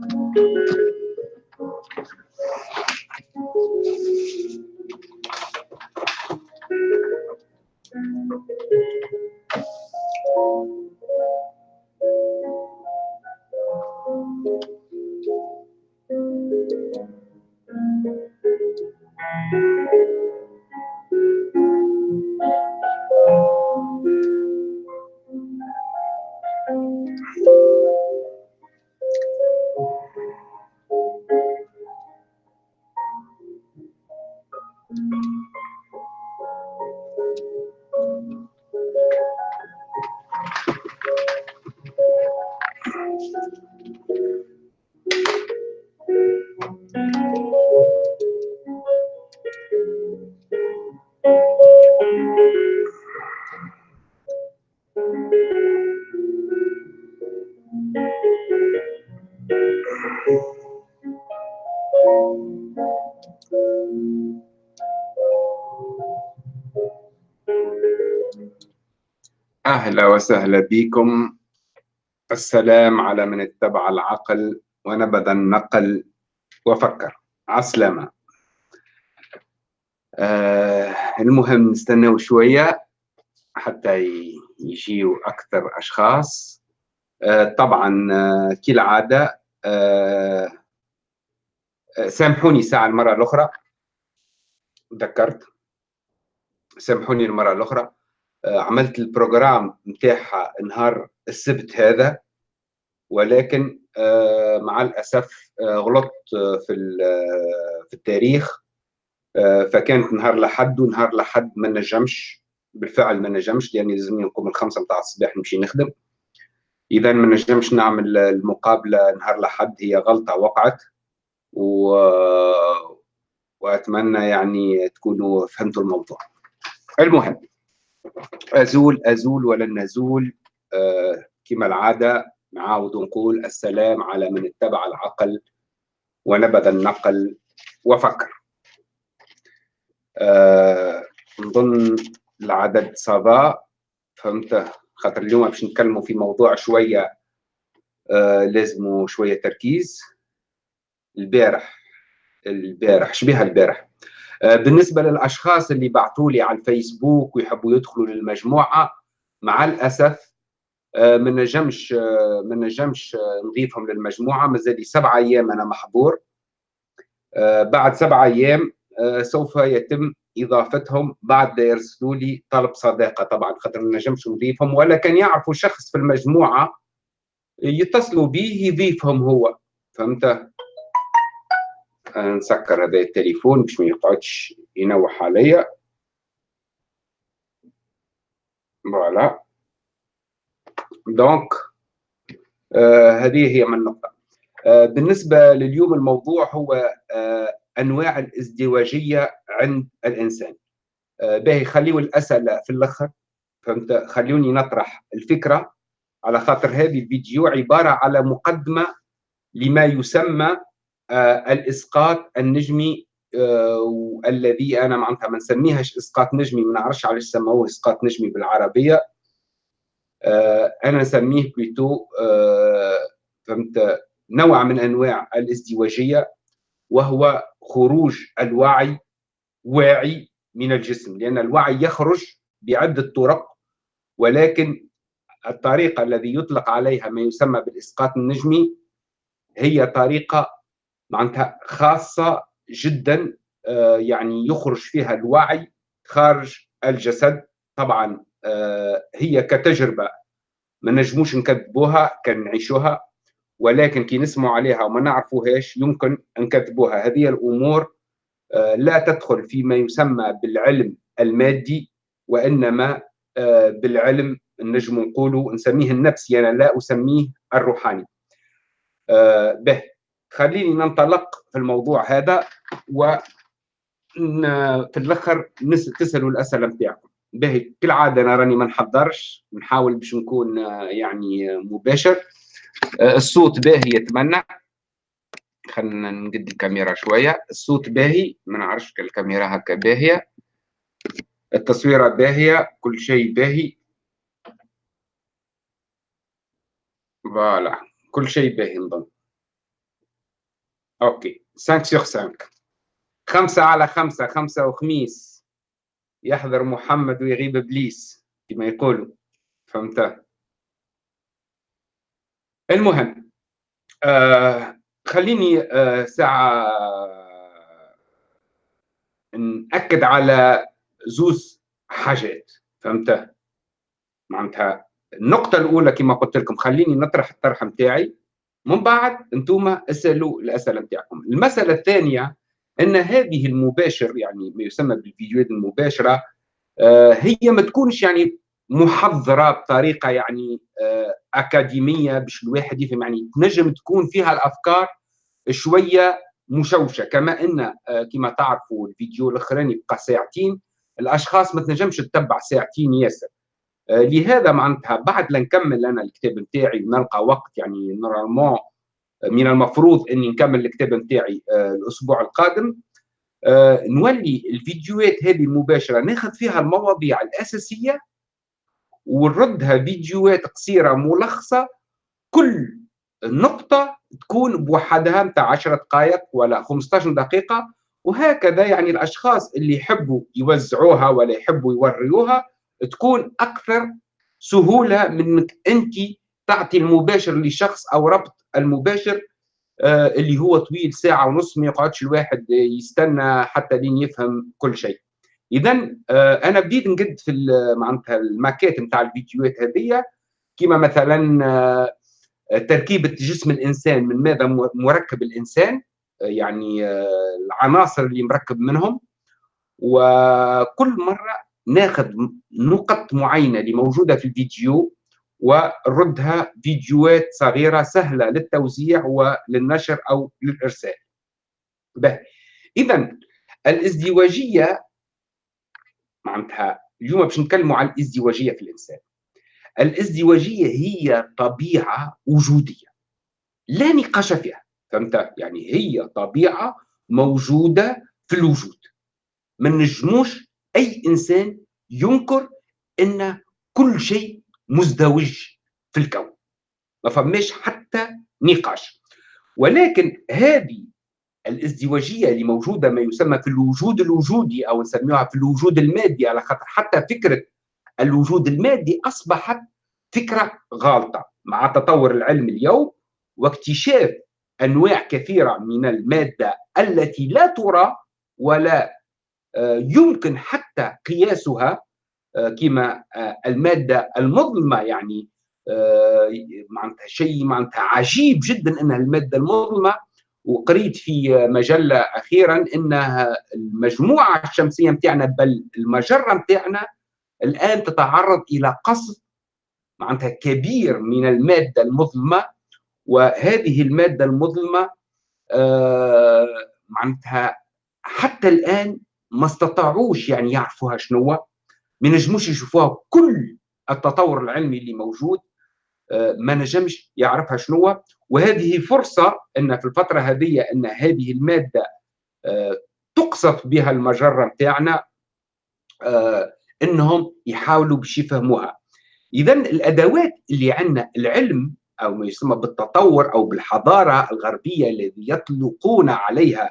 أهلا وسهلا بكم. السلام على من اتبع العقل ونبذ النقل وفكر. عسلامة. آه المهم نستناو شوية حتى يجيو أكثر أشخاص. آه طبعا آه كالعادة آه سامحوني ساعة المرة الأخرى. ذكرت سامحوني المرة الأخرى. آه، عملت البروجرام نتاعها نهار السبت هذا ولكن آه، مع الأسف آه، غلطت في في التاريخ. فكانت نهار لحد ونهار لحد ما نجمش بالفعل ما نجمش لاني لازمني نقوم الخمسة متاع الصباح نمشي نخدم. اذا ما نجمش نعمل المقابلة نهار لحد هي غلطة وقعت. و... وأتمنى يعني تكونوا فهمتوا الموضوع. المهم. أزول أزول ولن نزول آه كما العادة نعاود نقول السلام على من اتبع العقل ونبذ النقل وفكر. آه نظن العدد صافا فهمت؟ خاطر اليوم باش نتكلموا في موضوع شوية آه لازموا شوية تركيز. البارح البارح شبيها البارح. بالنسبة للأشخاص اللي بعثوا لي على الفيسبوك ويحبوا يدخلوا للمجموعة مع الأسف آه، ما نجمش آه، ما نجمش نضيفهم للمجموعة. مازال لي سبع أيام أنا محظور. بعد سبع أيام سوف يتم إضافتهم بعد يرسلوا لي طلب صداقة. طبعا خاطر ما نجمش نضيفهم ولا كان يعرفوا شخص في المجموعة يتصلوا به يضيفهم هو. فهمت؟ نسكر هذا التليفون باش ما يقعدش ينوح عليا. voilà. donc آه هذه هي من النقطة. آه بالنسبة لليوم الموضوع هو آه أنواع الازدواجية عند الإنسان. آه باهي خليوا الأسئلة في الآخر. فهمت؟ خلوني نطرح الفكرة. على خاطر هذه الفيديو عبارة على مقدمة لما يسمى الإسقاط النجمي آه، الذي أنا معناتها ما نسميهاش إسقاط نجمي ما نعرفش علاش سموه إسقاط نجمي بالعربية. آه، أنا نسميه بليتو فهمت نوع من أنواع الازدواجية وهو خروج الوعي واعي من الجسم لأن الوعي يخرج بعدة طرق ولكن الطريقة الذي يطلق عليها ما يسمى بالإسقاط النجمي هي طريقة معناتها خاصة جدا آه، يعني يخرج فيها الوعي خارج الجسد. طبعا آه، هي كتجربة ما نجموش نكذبوها كان نعيشوها ولكن كي نسمعوا عليها وما نعرفوهاش يمكن نكذبوها. هذه الأمور آه، لا تدخل فيما يسمى بالعلم المادي وإنما بالعلم نجم نقولوا نسميه النفسي. أنا لا أسميه الروحاني. به. خليني ننطلق في الموضوع هذا و في الأخر تسألوا الأسئلة بتاعكم. باهي كالعادة أنا راني ما نحضرش نحاول باش نكون يعني مباشر. الصوت باهي يتمنى. خلينا نقد الكاميرا شوية. الصوت باهي ما نعرفش الكاميرا هكا باهية. التصويرة باهية كل شيء باهي. voilà كل شيء باهي نظن OK. 5 sur 5 خمسة على خمسة خمسة وخميس. يحضر محمد ويغيب إبليس كما يقولوا. فهمت؟ المهم آه خليني آه ساعة نأكد على زوز حاجات. فهمت؟ معناتها النقطة الأولى كما قلت لكم خليني نطرح الطرح نتاعي من بعد أنتم أسألوا الأسئلة نتاعكم المسألة الثانية أن هذه المباشر يعني ما يسمى بالفيديوهات المباشرة آه هي ما تكونش يعني محضرة بطريقة يعني آه أكاديمية باش الواحد يفهم. يعني تنجم تكون فيها الأفكار شوية مشوشة. كما أن آه كما تعرفوا الفيديو الأخراني بقى ساعتين الأشخاص ما تنجمش تتبع ساعتين ياسر. لهذا معناتها بعد لا نكمل أنا الكتاب نتاعي ونلقى وقت يعني نورمالمون آه، من المفروض إني نكمل الكتاب نتاعي آه، الأسبوع القادم. نولي الفيديوهات هذه المباشره ناخذ فيها المواضيع الأساسية ونردها فيديوهات قصيرة ملخصة. كل نقطة تكون بوحدها نتاع 10 دقائق ولا 15 دقيقة وهكذا يعني الأشخاص اللي يحبوا يوزعوها ولا يحبوا يوريوها تكون أكثر سهولة من إنك أنت تعطي المباشر لشخص أو ربط المباشر آه اللي هو طويل ساعة ونص ما يقعدش الواحد يستنى حتى لين يفهم كل شيء. اذا آه أنا بديت نقد في معناتها الماكيت نتاع الفيديوهات هذه كما مثلا آه تركيبة جسم الإنسان من ماذا مركب الإنسان يعني العناصر اللي مركب منهم. وكل مرة ناخذ نقط معينة اللي موجودة في الفيديو ونردها فيديوهات صغيرة سهلة للتوزيع وللنشر أو للإرسال. اذا الازدواجية معناتها اليوم باش نتكلموا عن الازدواجية في الإنسان. الازدواجية هي طبيعة وجودية لا نقاش فيها فهمت يعني هي طبيعة موجودة في الوجود ما نجموش أي إنسان ينكر إن كل شيء مزدوج في الكون ما فماش حتى نقاش. ولكن هذه الازدواجية اللي موجودة ما يسمى في الوجود الوجودي أو نسميها في الوجود المادي على خاطر حتى فكرة الوجود المادي أصبحت فكرة غالطة. مع تطور العلم اليوم واكتشاف أنواع كثيرة من المادة التي لا ترى ولا يمكن حتى قياسها آه، كما آه، المادة المظلمة يعني معناتها شيء معناتها عجيب جدا إنها المادة المظلمة. وقريت في مجلة أخيرا إنها المجموعة الشمسية نتاعنا بل المجرة نتاعنا الآن تتعرض إلى قصف معناتها كبير من المادة المظلمة. وهذه المادة المظلمة معناتها حتى الآن ما استطاعوش يعني يعرفوها شنو ما نجموش يشوفوها كل التطور العلمي اللي موجود آه، ما نجمش يعرفها شنو وهذه فرصة أن في الفترة هذه أن هذه المادة آه، تقصف بها المجرة نتاعنا آه، أنهم يحاولوا باش يفهموها. إذا الأدوات اللي عندنا العلم أو ما يسمى بالتطور أو بالحضارة الغربية الذي يطلقون عليها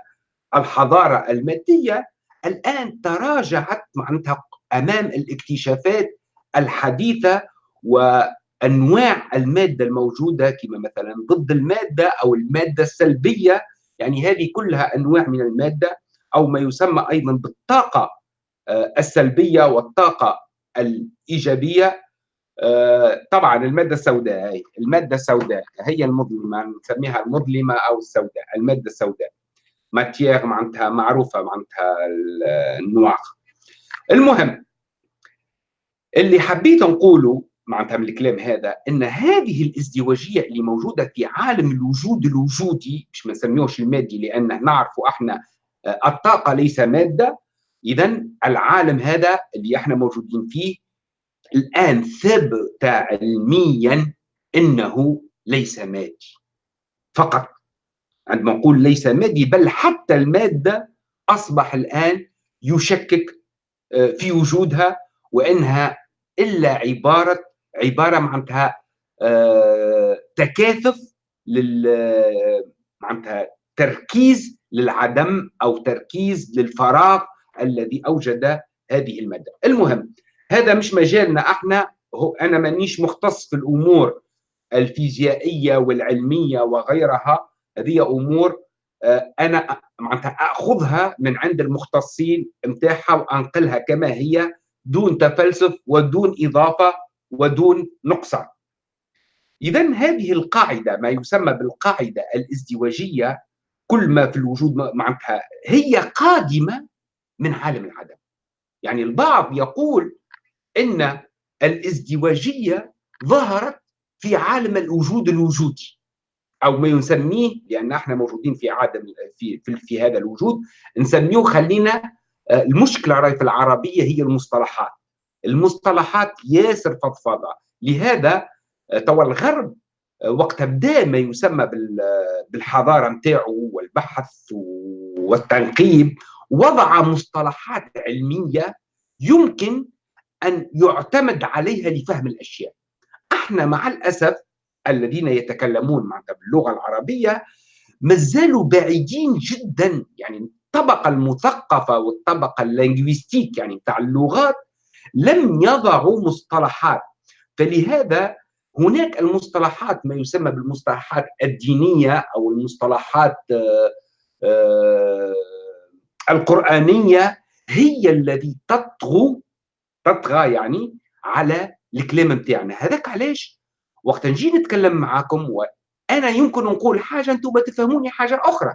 الحضارة المادية الآن تراجعت معناتها أمام الاكتشافات الحديثة وأنواع المادة الموجودة كما مثلا ضد المادة أو المادة السلبية يعني هذه كلها أنواع من المادة أو ما يسمى أيضا بالطاقة آه، السلبية والطاقة الإيجابية. آه، طبعا المادة السوداء هي المادة السوداء هي المظلمة نسميها المظلمة أو السوداء المادة السوداء. ماتيير معناتها معروفة معناتها النواق المهم اللي حبيت نقوله معناتها من الكلام هذا إن هذه الازدواجية اللي موجودة في عالم الوجود الوجودي مش ما نسميوش المادي لأن نعرف إحنا آه، الطاقة ليس مادة اذا العالم هذا اللي إحنا موجودين فيه الآن ثبت علميا إنه ليس مادي. فقط عندما نقول ليس مادي بل حتى المادة أصبح الآن يشكك آه، في وجودها وإنها إلا عبارة عبارة معناتها آه، تكاثف لل معناتها تركيز للعدم أو تركيز للفراغ الذي أوجد هذه المادة. المهم هذا مش مجالنا إحنا هو أنا مانيش مختص في الأمور الفيزيائية والعلمية وغيرها هذه أمور آه، أنا معناتها أخذها من عند المختصين نتاعها وأنقلها كما هي دون تفلسف ودون إضافة ودون نقصان. اذا هذه القاعدة ما يسمى بالقاعدة الازدواجية كل ما في الوجود معناتها هي قادمة من عالم العدم. يعني البعض يقول إن الازدواجية ظهرت في عالم الوجود الوجودي أو ما يسميه لأن إحنا موجودين في عالم في في, في هذا الوجود نسميه خلينا آه، المشكلة راهي في العربية هي المصطلحات. المصطلحات ياسر فضفاضه لهذا آه، توا الغرب آه، وقت بدا ما يسمى بالحضارة نتاعو والبحث والتنقيب وضع مصطلحات علمية يمكن أن يعتمد عليها لفهم الأشياء. إحنا مع الأسف الذين يتكلمون معناتها باللغة العربية مازالوا بعيدين جدا. يعني الطبقه المثقفة والطبقة اللينغويستيك يعني بتاع اللغات لم يضعوا مصطلحات. فلهذا هناك المصطلحات ما يسمى بالمصطلحات الدينية أو المصطلحات آه، آه، القرآنية هي التي تطغو تطغى يعني على الكلام بتاعنا. هذاك علاش؟ وقت نجي نتكلم معاكم وأنا يمكن نقول حاجة أنتم تفهموني حاجة أخرى.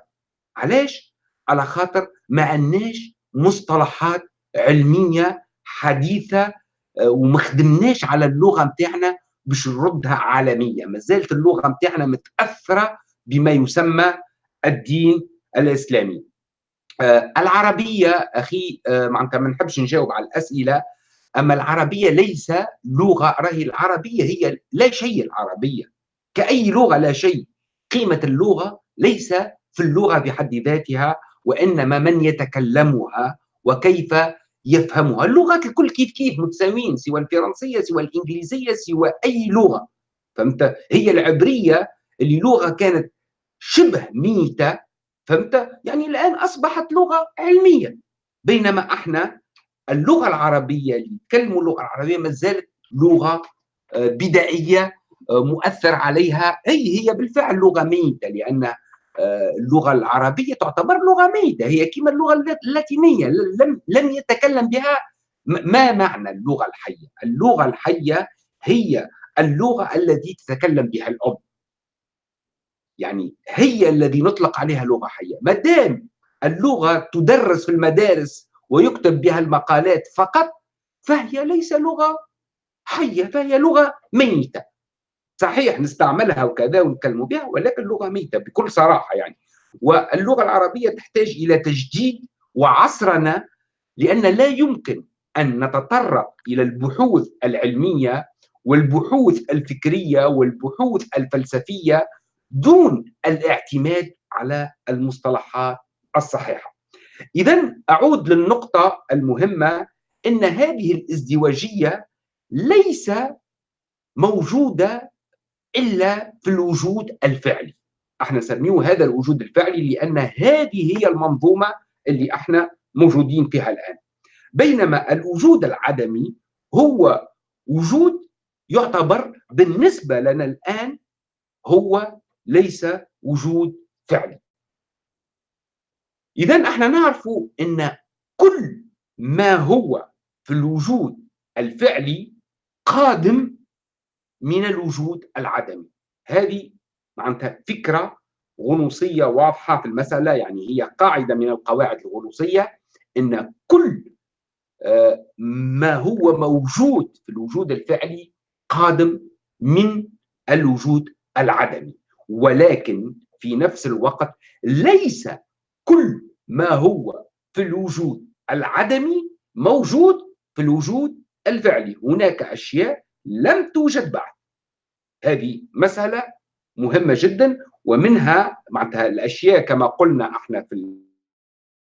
علاش؟ على خاطر ما عندناش مصطلحات علمية حديثة آه، وما خدمناش على اللغة نتاعنا باش نردها عالمية. ما زالت اللغة نتاعنا متأثرة بما يسمى الدين الإسلامي. آه العربية أخي آه معناتها ما نحبش نجاوب على الأسئلة أما العربية ليس لغة راهي العربية هي لا شيء العربية. كأي لغة لا شيء. قيمة اللغة ليس في اللغة بحد ذاتها وإنما من يتكلمها وكيف يفهمها. اللغات الكل كيف كيف متساويين سوى الفرنسية سوى الإنجليزية سوى أي لغة. فهمت؟ هي العبرية اللي لغة كانت شبه ميتة. فهمت؟ يعني الآن أصبحت لغة علمية. بينما إحنا اللغة العربية اللي يتكلموا اللغة العربية ما زالت لغة آه، بدائية آه، مؤثر عليها. هي هي بالفعل لغة ميتة لأن آه، اللغة العربية تعتبر لغة ميتة. هي كما اللغة اللاتينية. لم لم يتكلم بها ما معنى اللغة الحية؟ اللغة الحية هي اللغة التي تتكلم بها الام يعني هي الذي نطلق عليها لغة حية. ما دام اللغة تدرس في المدارس ويكتب بها المقالات فقط فهي ليس لغة حية فهي لغة ميتة صحيح نستعملها وكذا ونتكلم بها ولكن لغة ميتة بكل صراحة يعني واللغة العربية تحتاج إلى تجديد وعصرنه لأن لا يمكن أن نتطرق إلى البحوث العلمية والبحوث الفكرية والبحوث الفلسفية دون الاعتماد على المصطلحات الصحيحة. اذا أعود للنقطة المهمة إن هذه الازدواجية ليس موجودة إلا في الوجود الفعلي. أحنا نسميه هذا الوجود الفعلي لأن هذه هي المنظومة اللي أحنا موجودين فيها الآن. بينما الوجود العدمي هو وجود يعتبر بالنسبة لنا الآن هو ليس وجود فعلي. اذا إحنا نعرف إن كل ما هو في الوجود الفعلي قادم من الوجود العدمي. هذه معناتها فكرة غنوصية واضحة في المسألة يعني هي قاعدة من القواعد الغنوصية أن كل آه، ما هو موجود في الوجود الفعلي قادم من الوجود العدمي. ولكن في نفس الوقت ليس كل ما هو في الوجود العدمي موجود في الوجود الفعلي. هناك أشياء لم توجد بعد. هذه مسألة مهمة جدا ومنها معناتها الأشياء كما قلنا إحنا في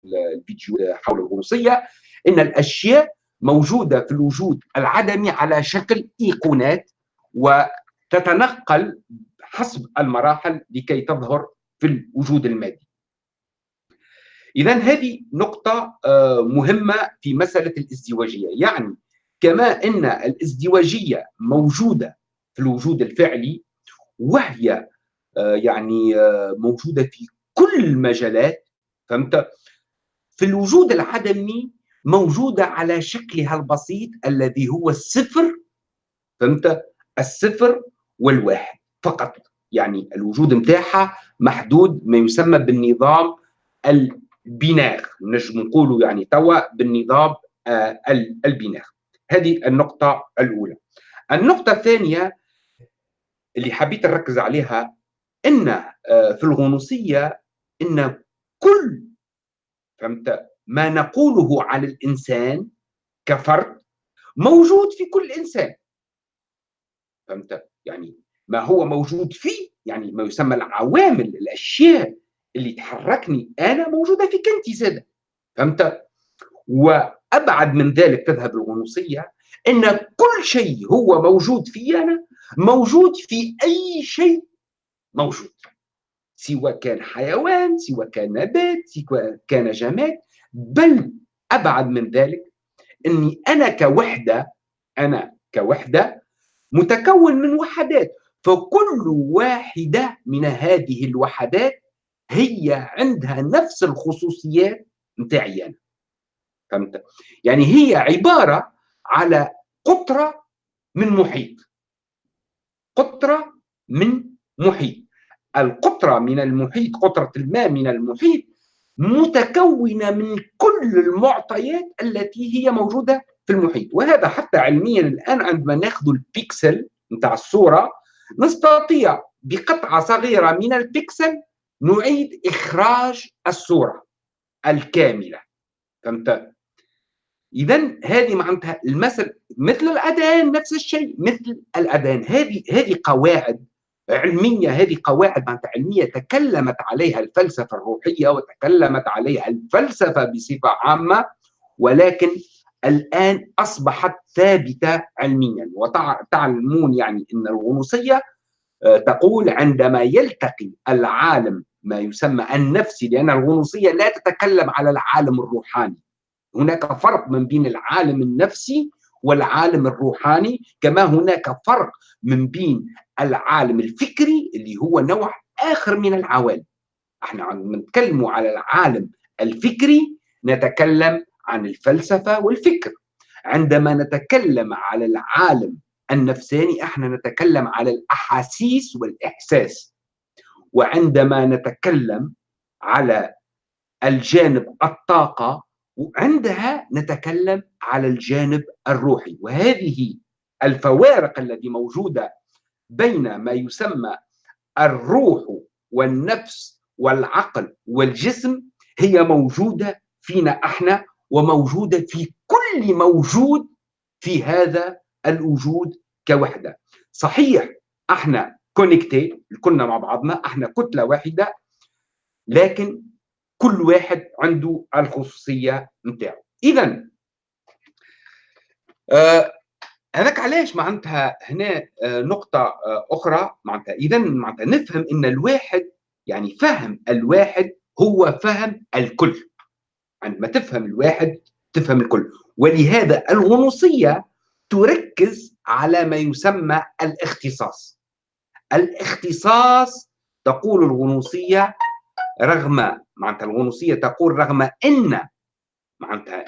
الفيديو حول الغنوصية إن الأشياء موجودة في الوجود العدمي على شكل إيقونات وتتنقل حسب المراحل لكي تظهر في الوجود المادي. إذا هذه نقطة آه، مهمة في مسألة الازدواجية. يعني كما أن الازدواجية موجودة في الوجود الفعلي وهي آه، يعني آه، موجودة في كل المجالات فهمت؟ في الوجود العدمي موجودة على شكلها البسيط الذي هو الصفر فهمت؟ الصفر والواحد فقط. يعني الوجود متاعها محدود ما يسمى بالنظام البناغ نجم نقولوا يعني توا بالنظام آه البناغ هذه النقطة الأولى. النقطة الثانية اللي حبيت نركز عليها إن آه في الغنوصية إن كل فهمت؟ ما نقوله عن الإنسان كفرد موجود في كل إنسان. فهمت؟ يعني ما هو موجود فيه يعني ما يسمى العوامل الأشياء اللي تحركني أنا موجودة فيك انت زاده فهمت؟ وأبعد من ذلك تذهب الغنوصية إن كل شيء هو موجود في أنا موجود في أي شيء موجود. سواء كان حيوان سواء كان نبات سواء كان جماد. بل أبعد من ذلك إني أنا كوحدة أنا كوحدة متكون من وحدات. فكل واحدة من هذه الوحدات هي عندها نفس الخصوصيات متاعي أنا. فهمت؟ يعني هي عبارة على قطرة من محيط. قطرة من محيط. القطرة من المحيط قطرة الماء من المحيط متكونة من كل المعطيات التي هي موجودة في المحيط. وهذا حتى علميا الآن عندما ناخذ البيكسل نتاع الصورة نستطيع بقطعة صغيرة من البكسل نعيد إخراج الصورة الكاملة. فهمت؟ إذا هذه معناتها المثل مثل الأذان نفس الشيء مثل الأذان. هذه هذه قواعد علمية هذه قواعد معناتها علمية تكلمت عليها الفلسفة الروحية وتكلمت عليها الفلسفة بصفة عامة ولكن الآن أصبحت ثابتة علميا. وتعلمون يعني أن الغنوصية تقول عندما يلتقي العالم ما يسمى النفسي لأن الغنوصية لا تتكلم على العالم الروحاني. هناك فرق من بين العالم النفسي والعالم الروحاني كما هناك فرق من بين العالم الفكري اللي هو نوع آخر من العوالم. إحنا نتكلم على العالم الفكري نتكلم عن الفلسفة والفكر. عندما نتكلم على العالم النفساني إحنا نتكلم على الأحاسيس والإحساس. وعندما نتكلم على الجانب الطاقة وعندها نتكلم على الجانب الروحي. وهذه الفوارق التي موجودة بين ما يسمى الروح والنفس والعقل والجسم هي موجودة فينا إحنا وموجودة في كل موجود في هذا الوجود كوحدة. صحيح إحنا كونكتي كلنا مع بعضنا إحنا كتلة واحدة لكن كل واحد عنده الخصوصية نتاعو إذا آه هذاك علاش معناتها هنا آه نقطة آه أخرى معناتها. إذا معناتها نفهم أن الواحد يعني فهم الواحد هو فهم الكل. عندما تفهم الواحد تفهم الكل. ولهذا الغنوصية تركز على ما يسمى الاختصاص. الاختصاص تقول الغنوصية رغم معناتها الغنوصية تقول رغم أن معناتها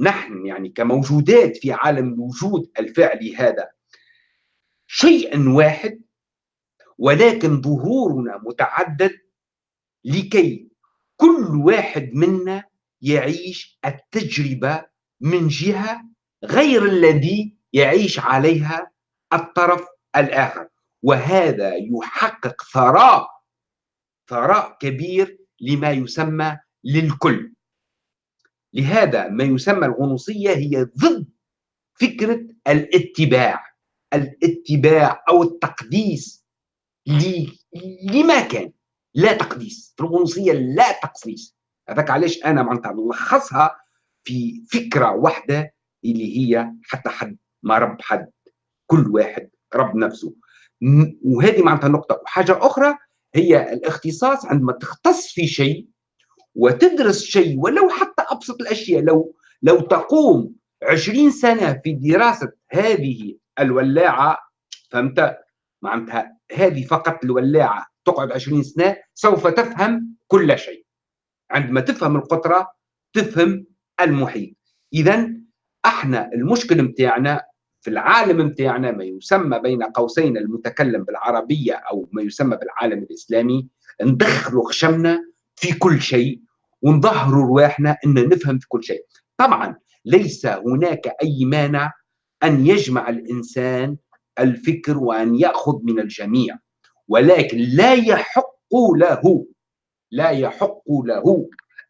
نحن يعني كموجودات في عالم الوجود الفعلي هذا شيء واحد ولكن ظهورنا متعدد لكي كل واحد منا يعيش التجربة من جهة غير الذي يعيش عليها الطرف الآخر. وهذا يحقق ثراء ثراء كبير لما يسمى للكل. لهذا ما يسمى الغنوصية هي ضد فكرة الاتباع الاتباع أو التقديس لما كان. لا تقديس. في الغنوصية لا تقديس هذاك علاش أنا معناتها نلخصها في فكرة واحدة اللي هي حتى حد ما رب حد كل واحد رب نفسه. وهذه معناتها نقطة. وحاجة أخرى هي الاختصاص عندما تختص في شيء وتدرس شيء ولو حتى أبسط الأشياء لو لو تقوم عشرين سنة في دراسة هذه الولاعة فهمت؟ معناتها هذه فقط الولاعة تقعد عشرين سنة سوف تفهم كل شيء. عندما تفهم القطرة تفهم المحيط. إذا إحنا المشكل متاعنا في العالم متاعنا ما يسمى بين قوسين المتكلم بالعربية أو ما يسمى بالعالم الإسلامي ندخلوا خشمنا في كل شيء ونظهروا رواحنا أن نفهم في كل شيء. طبعا ليس هناك أي مانع أن يجمع الإنسان الفكر وأن يأخذ من الجميع ولكن لا يحق له لا يحق له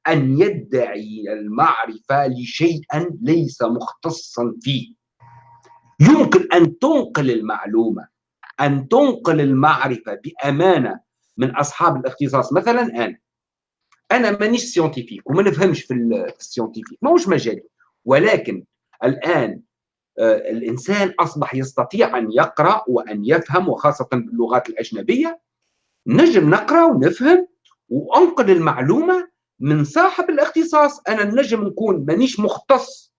أن يدعي المعرفة لشيئا ليس مختصا فيه. يمكن أن تنقل المعلومة أن تنقل المعرفة بأمانة من أصحاب الاختصاص. مثلا أنا أنا مانيش scientifique وما نفهمش في ال scientifique ماهوش مجالي. ولكن الآن آه، الإنسان أصبح يستطيع أن يقرأ وأن يفهم وخاصة باللغات الأجنبية. نجم نقرأ ونفهم وأنقل المعلومة من صاحب الاختصاص. أنا نجم نكون مانيش مختص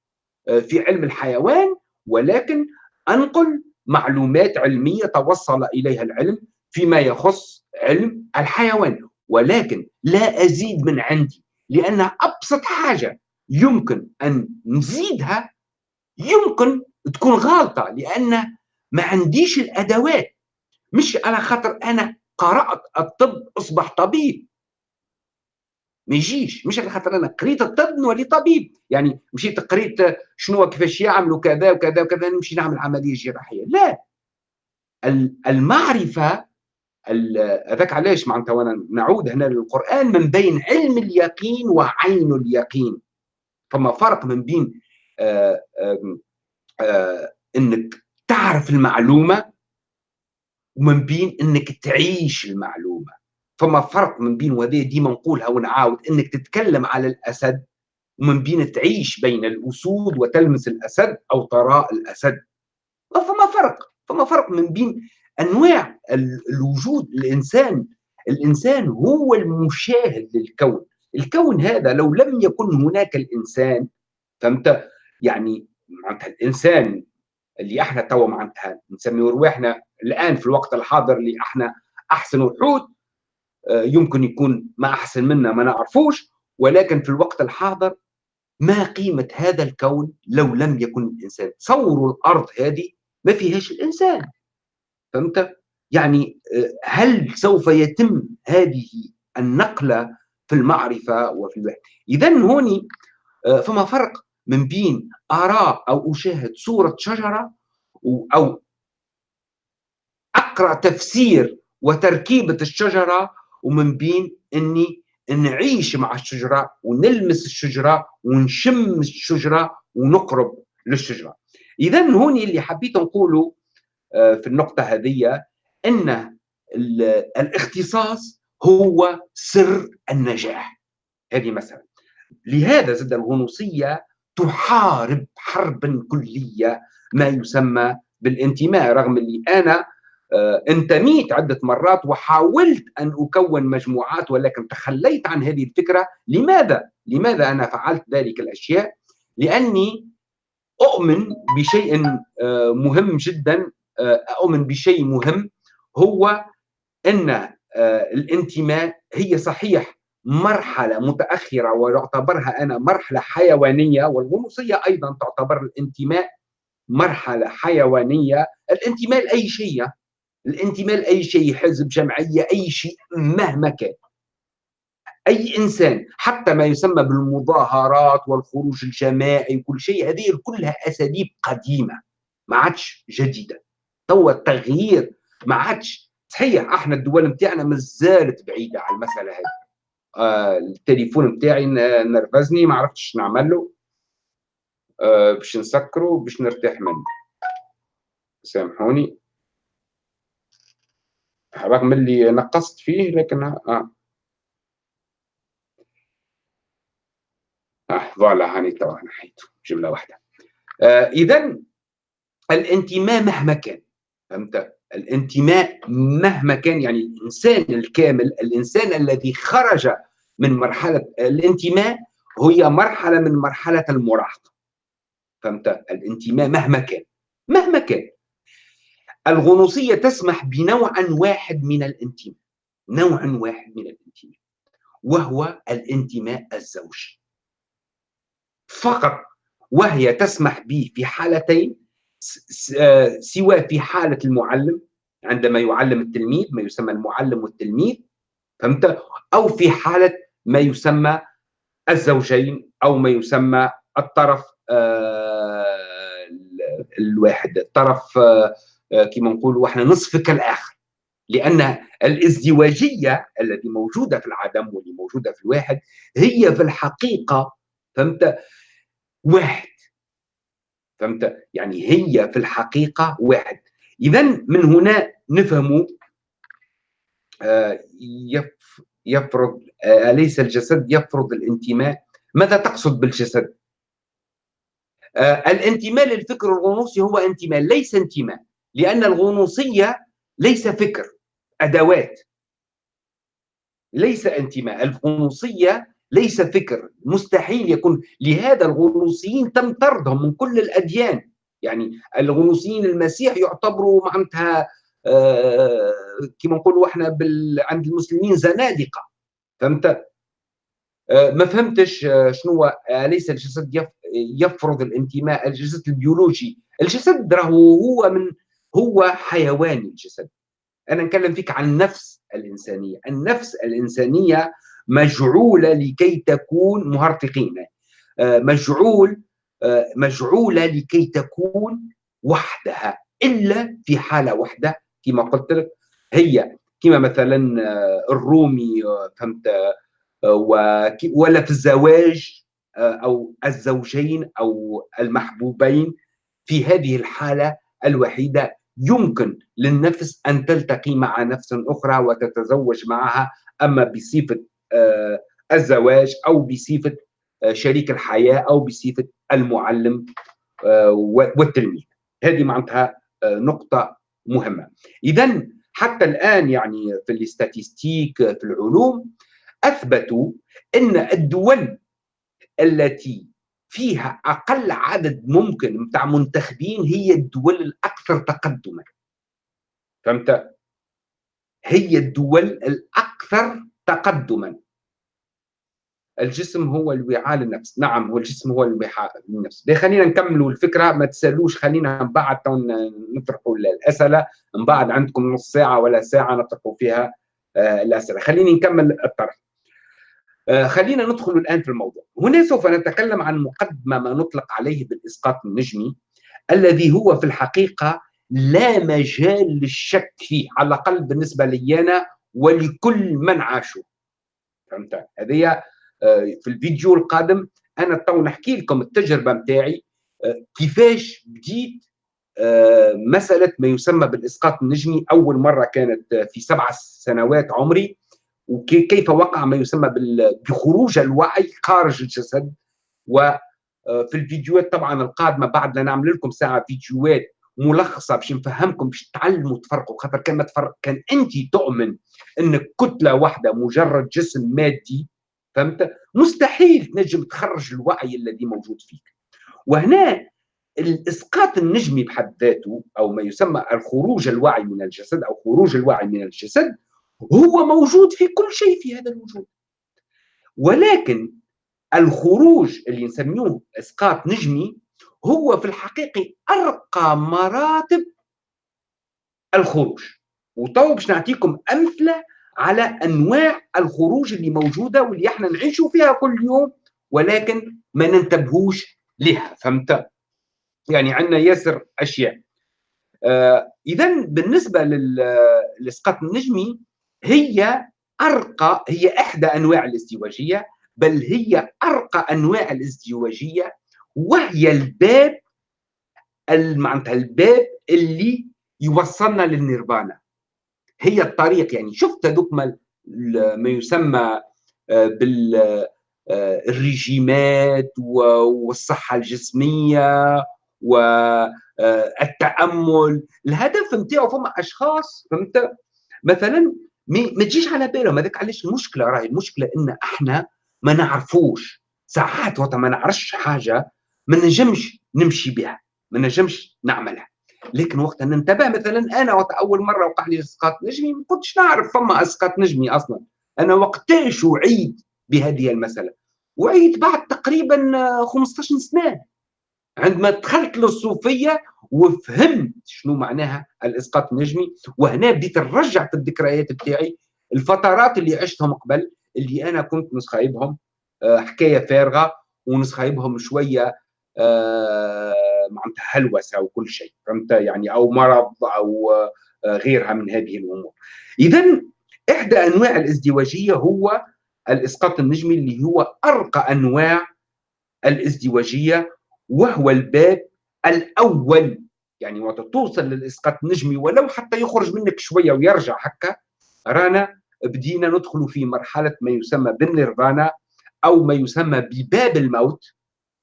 آه، في علم الحيوان. ولكن أنقل معلومات علمية توصل إليها العلم فيما يخص علم الحيوان. ولكن لا أزيد من عندي لأن أبسط حاجة يمكن أن نزيدها يمكن تكون غلطة لأن ما عنديش الأدوات. مش على خاطر أنا قرأت الطب أصبح طبيب. ما يجيش. مش على خاطر أنا قريت الطب نولي طبيب. يعني مشيت قريت شنو كيفاش يعملوا كذا وكذا وكذا نمشي نعمل عملية جراحية. لا. المعرفة هذاك علاش معناتها وأنا نعود هنا للقرآن من بين علم اليقين وعين اليقين. فما فرق من بين آآ آآ آآ إنك تعرف المعلومة ومن بين إنك تعيش المعلومة. فما فرق من بين وهذه ديما نقولها ونعاود إنك تتكلم على الأسد ومن بين تعيش بين الأسود وتلمس الأسد أو ترى الأسد. فما فرق فما فرق من بين أنواع الوجود الإنسان. الإنسان هو المشاهد للكون. الكون هذا لو لم يكن هناك الإنسان فهمت؟ يعني معناتها الإنسان اللي إحنا توا معناتها نسميه رواحنا الآن في الوقت الحاضر اللي إحنا أحسن وحود يمكن يكون ما أحسن منا ما نعرفوش ولكن في الوقت الحاضر ما قيمة هذا الكون لو لم يكن الإنسان؟ تصوروا الأرض هذه ما فيهاش الإنسان. فهمت؟ يعني آه، هل سوف يتم هذه النقلة في المعرفة وفي الوحي؟ اذا هوني آه، فما فرق من بين ارى أو أشاهد صورة شجرة أو أقرأ تفسير وتركيبة الشجرة ومن بين إني نعيش مع الشجرة ونلمس الشجرة ونشم الشجرة ونقرب للشجرة. اذا هون اللي حبيت نقوله آه، في النقطة هذه إن الاختصاص هو سر النجاح. هذه مثلا لهذا زد الغنوصية تحارب حربا كلية ما يسمى بالانتماء رغم اللي أنا انتميت عدة مرات وحاولت أن أكون مجموعات ولكن تخليت عن هذه الفكرة لماذا؟ لماذا أنا فعلت ذلك الأشياء؟ لأني أؤمن بشيء آه، مهم جدا آه، أؤمن بشيء مهم هو أن الانتماء هي صحيح مرحلة متأخرة ويعتبرها أنا مرحلة حيوانية والغنوصية أيضا تعتبر الانتماء مرحلة حيوانية الانتماء لأي شيء الانتماء لأي شيء حزب جمعية أي شيء مهما كان. أي إنسان حتى ما يسمى بالمظاهرات والخروج الجماعي وكل شيء هذه كلها أساليب قديمة ما عادش جديدة. توا التغيير ما عادش. صحيح إحنا الدول نتاعنا مازالت بعيدة على المسألة هذه. آه التليفون نتاعي نرفزني ما عرفتش نعمل له. آه باش نسكره باش نرتاح منه. سامحوني. رغم اللي نقصت فيه لكن آه. آه فوالا هاني توا نحيته جملة واحدة. آه اذا الانتماء مهما كان فهمت؟ الانتماء مهما كان يعني الإنسان الكامل الإنسان الذي خرج من مرحلة الانتماء هي مرحلة من مرحلة المراهقة. فهمت؟ الانتماء مهما كان. مهما كان. الغنوصية تسمح بنوع واحد من الانتماء نوع واحد من الانتماء وهو الانتماء الزوجي. فقط وهي تسمح به في حالتين سواء في حالة المعلم عندما يعلم التلميذ ما يسمى المعلم والتلميذ فهمت؟ أو في حالة ما يسمى الزوجين أو ما يسمى الطرف آه، الواحد الطرف آه، كما نقولوا إحنا نصف كالآخر لأن الإزدواجية التي موجودة في العدم واللي موجودة في الواحد هي في الحقيقة فهمت؟ واحد. فهمت؟ يعني هي في الحقيقة واحد. إذا من هنا نفهم آه، يفرض آه، أليس الجسد يفرض الانتماء؟ ماذا تقصد بالجسد؟ آه، الانتماء للفكر الغنوصي هو انتماء ليس انتماء. لأن الغنوصية ليس فكر أدوات. ليس انتماء الغنوصية ليس فكر مستحيل يكون. لهذا الغنوصيين تم طردهم من كل الأديان. يعني الغنوصيين المسيح يعتبروا معناتها آه كما نقولوا إحنا بال... عند المسلمين زنادقة. فهمت؟ آه ما فهمتش آه شنو أليس الجسد يف... يفرض الانتماء الجسد البيولوجي. الجسد راهو هو من هو حيواني الجسد. أنا نتكلم فيك عن النفس الإنسانية. النفس الإنسانية مجعولة لكي تكون مهرطقين. آه، مجعول آه، مجعولة لكي تكون وحدها. إلا في حالة واحدة كما قلت لك هي كما مثلا آه، الرومي فهمت؟ ولا في الزواج أو الزوجين أو المحبوبين في هذه الحالة الوحيدة. يمكن للنفس أن تلتقي مع نفس أخرى وتتزوج معها أما بصفة آه، الزواج أو بصفة آه، شريك الحياة أو بصفة المعلم آه، والتلميذ. هذه معناتها نقطة مهمة. اذا حتى الآن يعني في الاستاتيستيك في العلوم أثبتوا إن الدول التي فيها أقل عدد ممكن متاع منتخبين هي الدول الأكثر تقدما. فهمت؟ هي الدول الأكثر تقدما. الجسم هو الوعاء للنفس. نعم هو الجسم هو الوعاء للنفس. خلينا نكملوا الفكرة؟ ما تسألوش خلينا من بعد نطرحوا الأسئلة. من بعد عندكم نص ساعة ولا ساعة نطرحوا فيها آه، الأسئلة. خليني نكمل الطرح. خلينا ندخل الآن في الموضوع. هنا سوف نتكلم عن مقدمة ما نطلق عليه بالإسقاط النجمي الذي هو في الحقيقة لا مجال للشك فيه على الأقل بالنسبة لي أنا ولكل من عاشوا فهمت؟ هذه آه، في الفيديو القادم أنا تو نحكي لكم التجربة نتاعي آه، كيفاش بديت آه، مسألة ما يسمى بالإسقاط النجمي. أول مرة كانت في سبع سنوات عمري. وكيف وقع ما يسمى بخروج الوعي خارج الجسد. وفي الفيديوهات طبعا القادمة بعد نعمل لكم ساعة فيديوهات ملخصة باش نفهمكم باش تعلموا تفرقوا خاطر كان ما تفرق كان أنت تؤمن إن كتلة واحدة مجرد جسم مادي فهمت؟ مستحيل تنجم تخرج الوعي الذي موجود فيك. وهنا الإسقاط النجمي بحد ذاته أو ما يسمى الخروج الوعي من الجسد أو خروج الوعي من الجسد هو موجود في كل شيء في هذا الوجود. ولكن الخروج اللي نسميه إسقاط نجمي هو في الحقيقة أرقى مراتب الخروج. وتو باش نعطيكم أمثلة على أنواع الخروج اللي موجودة واللي إحنا نعيشوا فيها كل يوم ولكن ما ننتبهوش لها فهمت؟ يعني عندنا ياسر أشياء. آه، اذا بالنسبة للاسقاط النجمي هي أرقى هي إحدى أنواع الازدواجية بل هي أرقى أنواع الازدواجية وهي الباب معناتها الباب اللي يوصلنا للنيرفانا. هي الطريق يعني. شفت هذوك ما يسمى آه، بالرجيمات آه، والصحة الجسمية والتامل الهدف نتاعو فما أشخاص فهمت؟ مثلا ما تجيش على بالهم هذاك علاش المشكلة راهي المشكلة إن إحنا ما نعرفوش. ساعات وقت ما نعرفش حاجة ما نجمش نمشي بها ما نجمش نعملها. لكن وقت ننتبه مثلا أنا وقت أول مرة وقع لي إسقاط نجمي ما كنتش نعرف فما إسقاط نجمي أصلا. أنا وقتاش وعيت بهذه المسألة؟ وعيت بعد تقريبا 15 سنة. عندما دخلت للصوفية وفهمت شنو معناها الإسقاط النجمي. وهنا بديت نرجع في الذكريات بتاعي الفترات اللي عشتهم قبل اللي أنا كنت نسخايبهم آه، حكاية فارغة ونسخايبهم شوية آه، معناتها هلوسة وكل شيء فهمت؟ يعني أو مرض أو آه، غيرها من هذه الأمور. اذا إحدى أنواع الازدواجية هو الإسقاط النجمي اللي هو أرقى أنواع الازدواجية وهو الباب الأول يعني وقت توصل للإسقاط النجمي ولو حتى يخرج منك شوية ويرجع هكا رانا بدينا ندخل في مرحلة ما يسمى بالنيرفانا أو ما يسمى بباب الموت.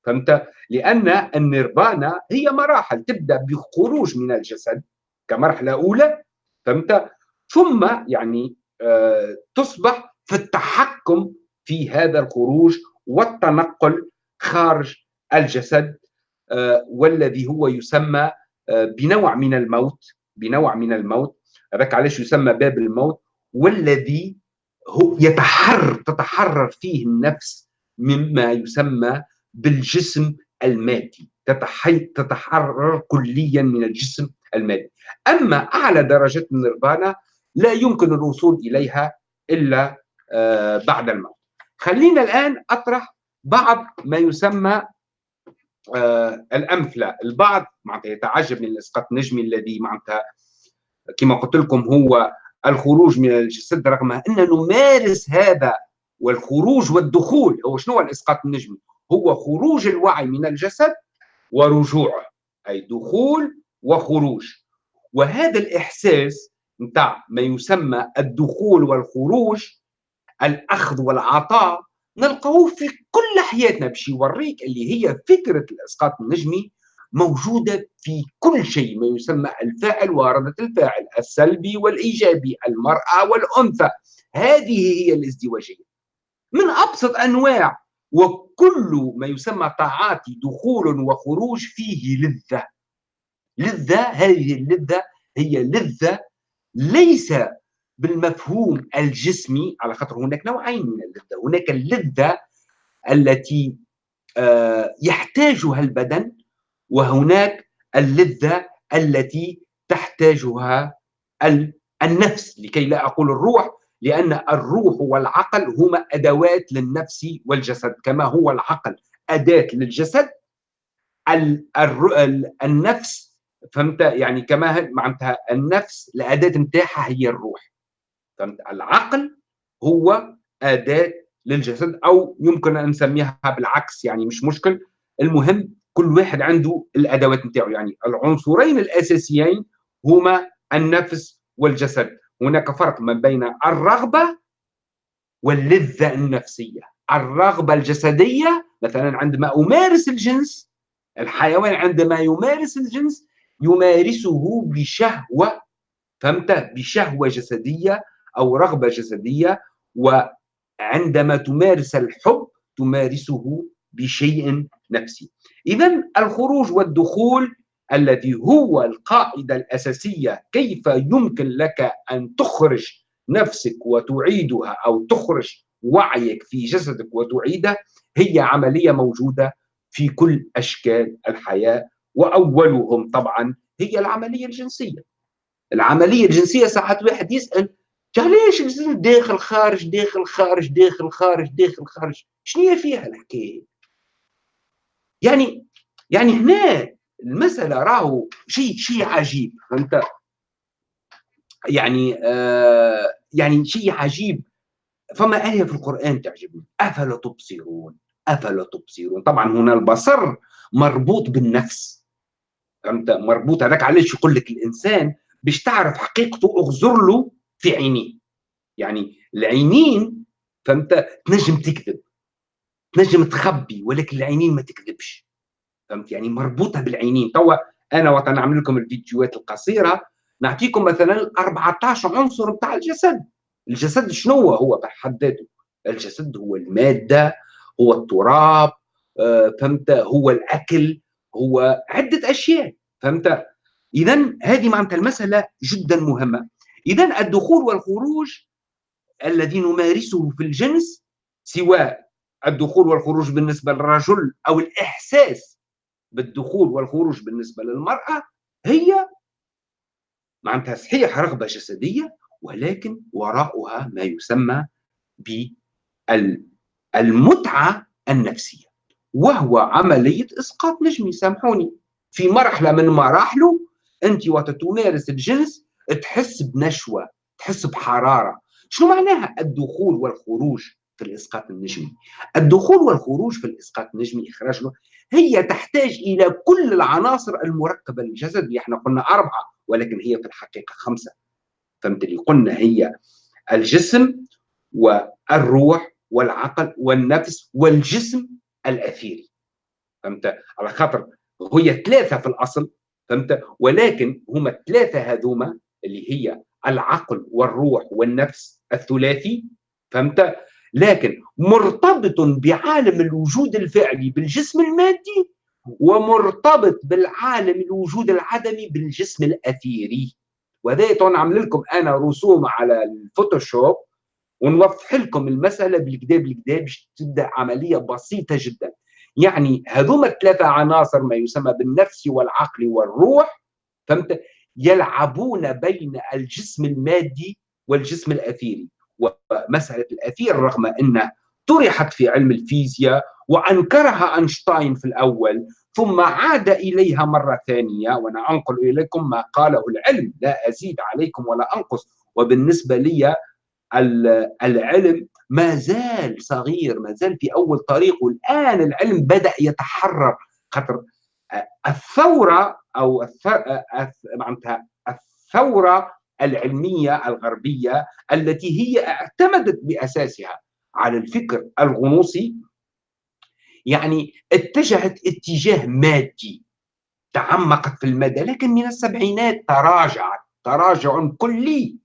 فهمت؟ لأن النيرفانا هي مراحل تبدأ بخروج من الجسد كمرحلة أولى. فهمت؟ ثم يعني آه تصبح في التحكم في هذا الخروج والتنقل خارج الجسد. والذي هو يسمى آه بنوع من الموت بنوع من الموت. هذاك علاش يسمى باب الموت؟ والذي هو يتحرر تتحرر فيه النفس مما يسمى بالجسم المادي. تتحرر كليا من الجسم المادي. أما أعلى درجه النيرفانا لا يمكن الوصول إليها إلا آه، بعد الموت. خلينا الآن أطرح بعض ما يسمى آه، الأمثلة. البعض معناتها يتعجب من الاسقاط النجمي الذي معناتها كما قلت لكم هو الخروج من الجسد رغم أن نمارس هذا والخروج والدخول. هو شنو الإسقاط النجمي هو خروج الوعي من الجسد ورجوعه أي دخول وخروج. وهذا الإحساس نتاع ما يسمى الدخول والخروج الأخذ والعطاء نلقاه في كل حياتنا باش يوريك اللي هي فكرة الإسقاط النجمي موجودة في كل شيء ما يسمى الفاعل وردة الفاعل السلبي والإيجابي المرأة والأنثى. هذه هي الازدواجية. من أبسط أنواع وكل ما يسمى طاعات دخول وخروج فيه لذة. لذة هذه اللذة هي لذة ليس بالمفهوم الجسمي على خاطر هناك نوعين من اللذة. هناك اللذة التي آه، يحتاجها البدن وهناك اللذة التي تحتاجها النفس. لكي لا أقول الروح لأن الروح والعقل هما أدوات للنفس والجسد. كما هو العقل أداة للجسد النفس فهمت؟ يعني كما معناتها النفس الأداة نتاعها هي الروح. العقل هو أداة للجسد أو يمكن أن نسميها بالعكس يعني مش مشكل. المهم كل واحد عنده الأدوات نتاعو يعني العنصرين الأساسيين هما النفس والجسد. هناك فرق ما بين الرغبة واللذة النفسية. الرغبة الجسدية مثلا عندما أمارس الجنس الحيوان عندما يمارس الجنس يمارسه بشهوة فهمت؟ بشهوة جسدية أو رغبة جسدية وعندما تمارس الحب تمارسه بشيء نفسي إذا الخروج والدخول الذي هو القاعدة الأساسية كيف يمكن لك أن تخرج نفسك وتعيدها أو تخرج وعيك في جسدك وتعيده هي عملية موجودة في كل أشكال الحياة وأولهم طبعا هي العملية الجنسية. العملية الجنسية ساعات واحد يسأل علاش داخل خارج داخل خارج داخل خارج داخل خارج؟ شنو فيها الحكاية؟ يعني يعني هنا المسألة راهو شيء شيء عجيب فهمت؟ يعني آه يعني شيء عجيب. فما آية في القرآن تعجبني. أفلا تبصرون؟ أفلا تبصرون؟ طبعا هنا البصر مربوط بالنفس فهمت؟ مربوط هذاك علاش يقول لك الإنسان باش تعرف حقيقته اغزر له في عينيه. يعني العينين فهمت؟ تنجم تكذب. تنجم تخبي ولكن العينين ما تكذبش. فهمت؟ يعني مربوطة بالعينين. توا أنا وقت نعمل لكم الفيديوهات القصيرة. نعطيكم مثلا 14 عنصر بتاع الجسد. الجسد شنو هو؟ بحد ذاته. الجسد هو المادة هو التراب آه، فهمت؟ هو الأكل هو عدة أشياء. فهمت؟ اذا هذه معناتها المسألة جدا مهمة. اذا الدخول والخروج الذي نمارسه في الجنس سواء الدخول والخروج بالنسبة للرجل أو الإحساس بالدخول والخروج بالنسبة للمرأة هي معناتها صحيح رغبة جسدية ولكن وراءها ما يسمى بالمتعه النفسية وهو عملية إسقاط نجمي. سامحوني في مرحلة من مراحله أنت وقت تمارس الجنس تحس بنشوة تحس بحرارة. شنو معناها الدخول والخروج في الإسقاط النجمي؟ الدخول والخروج في الإسقاط النجمي إخراج هي تحتاج إلى كل العناصر المركبة للجسد. إحنا قلنا أربعة ولكن هي في الحقيقة خمسة. فهمت اللي قلنا هي الجسم والروح والعقل والنفس والجسم الأثيري. فهمت؟ على خاطر هي ثلاثة في الأصل. فهمت؟ ولكن هما الثلاثه هذوما اللي هي العقل والروح والنفس الثلاثي فهمت؟ لكن مرتبط بعالم الوجود الفعلي بالجسم المادي ومرتبط بالعالم الوجود العدمي بالجسم الأثيري. وهذا نعمل لكم أنا رسوم على الفوتوشوب ونوضح لكم المسألة بالكدا بالكدا باش تبدا عملية بسيطة جدا. يعني هذوما الثلاثة عناصر ما يسمى بالنفس والعقل والروح فهمت؟ يلعبون بين الجسم المادي والجسم الأثيري. ومسألة الأثير رغم انها طرحت في علم الفيزياء وأنكرها أينشتاين في الأول ثم عاد إليها مرة ثانية وأنا أنقل إليكم ما قاله العلم لا أزيد عليكم ولا أنقص. وبالنسبة لي العلم ما زال صغير ما زال في أول طريق والان العلم بدأ يتحرر خاطر الثورة أو معناتها الثورة العلمية الغربية التي هي اعتمدت بأساسها على الفكر الغنوصي يعني اتجهت اتجاه مادي تعمقت في المدى لكن من السبعينات تراجعت تراجع كلي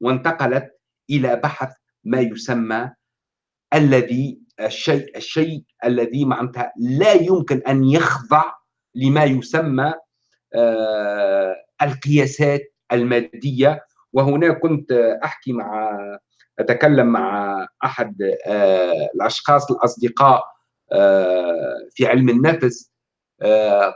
وانتقلت إلى بحث ما يسمى الذي الشيء الشيء الذي معناتها لا يمكن أن يخضع لما يسمى القياسات المادية. وهنا كنت أحكي مع أتكلم مع أحد آه، الأشخاص الأصدقاء آه، في علم النفس.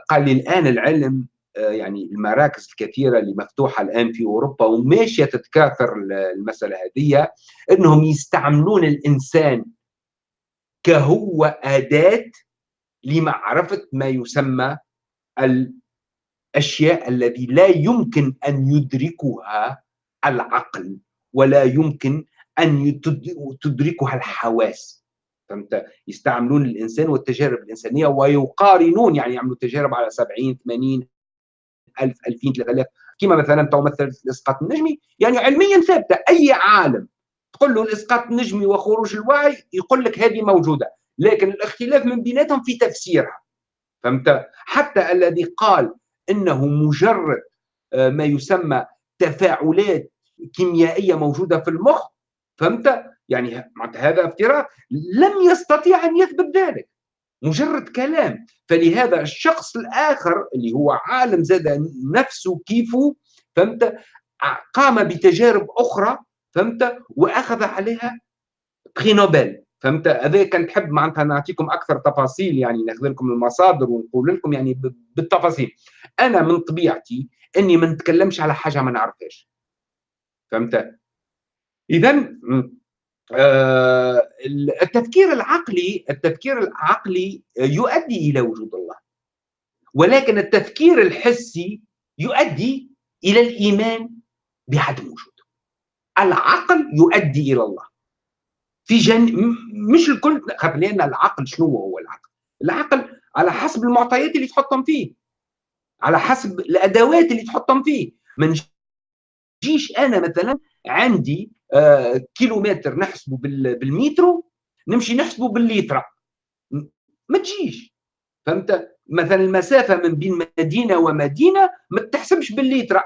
قال لي الآن العلم يعني المراكز الكثيرة اللي مفتوحة الآن في أوروبا وماشية تتكاثر المسألة هذه إنهم يستعملون الإنسان كهو أداة لمعرفة ما يسمى الأشياء الذي لا يمكن أن يدركها العقل ولا يمكن أن تدركها الحواس. فهمت؟ يستعملون الإنسان والتجارب الإنسانية ويقارنون يعني يعملوا تجارب على 70 80 1000 2000 3000 كما مثلا تو مثل الاسقاط النجمي يعني علميا ثابتة أي عالم. تقول له الاسقاط النجمي وخروج الوعي يقول لك هذه موجودة لكن الاختلاف من بيناتهم في تفسيرها. فهمت؟ حتى الذي قال إنه مجرد آه، ما يسمى تفاعلات كيميائية موجودة في المخ فهمت؟ يعني هذا افتراء لم يستطيع أن يثبت ذلك. مجرد كلام. فلهذا الشخص الآخر اللي هو عالم زاد نفسه كيفه فهمت؟ قام بتجارب أخرى فهمت؟ وأخذ عليها بري نوبل فهمت؟ هذا كان تحب معناتها نعطيكم أكثر تفاصيل يعني ناخذ لكم المصادر ونقول لكم يعني بالتفاصيل. أنا من طبيعتي إني ما نتكلمش على حاجة ما نعرفهاش. فهمت؟ اذا آه التفكير العقلي التفكير العقلي يؤدي إلى وجود الله. ولكن التفكير الحسي يؤدي إلى الإيمان بعدم وجوده العقل يؤدي إلى الله. في جن مش الكل لأن العقل شنو هو العقل؟ العقل على حسب المعطيات اللي تحطهم فيه. على حسب الأدوات اللي تحطهم فيه. ما نجيش أنا مثلا عندي آه كيلومتر نحسبه بالمترو نمشي نحسبه بالليترا ما تجيش. فهمت؟ مثلا المسافة من بين مدينة ومدينة ما تحسبش بالليترا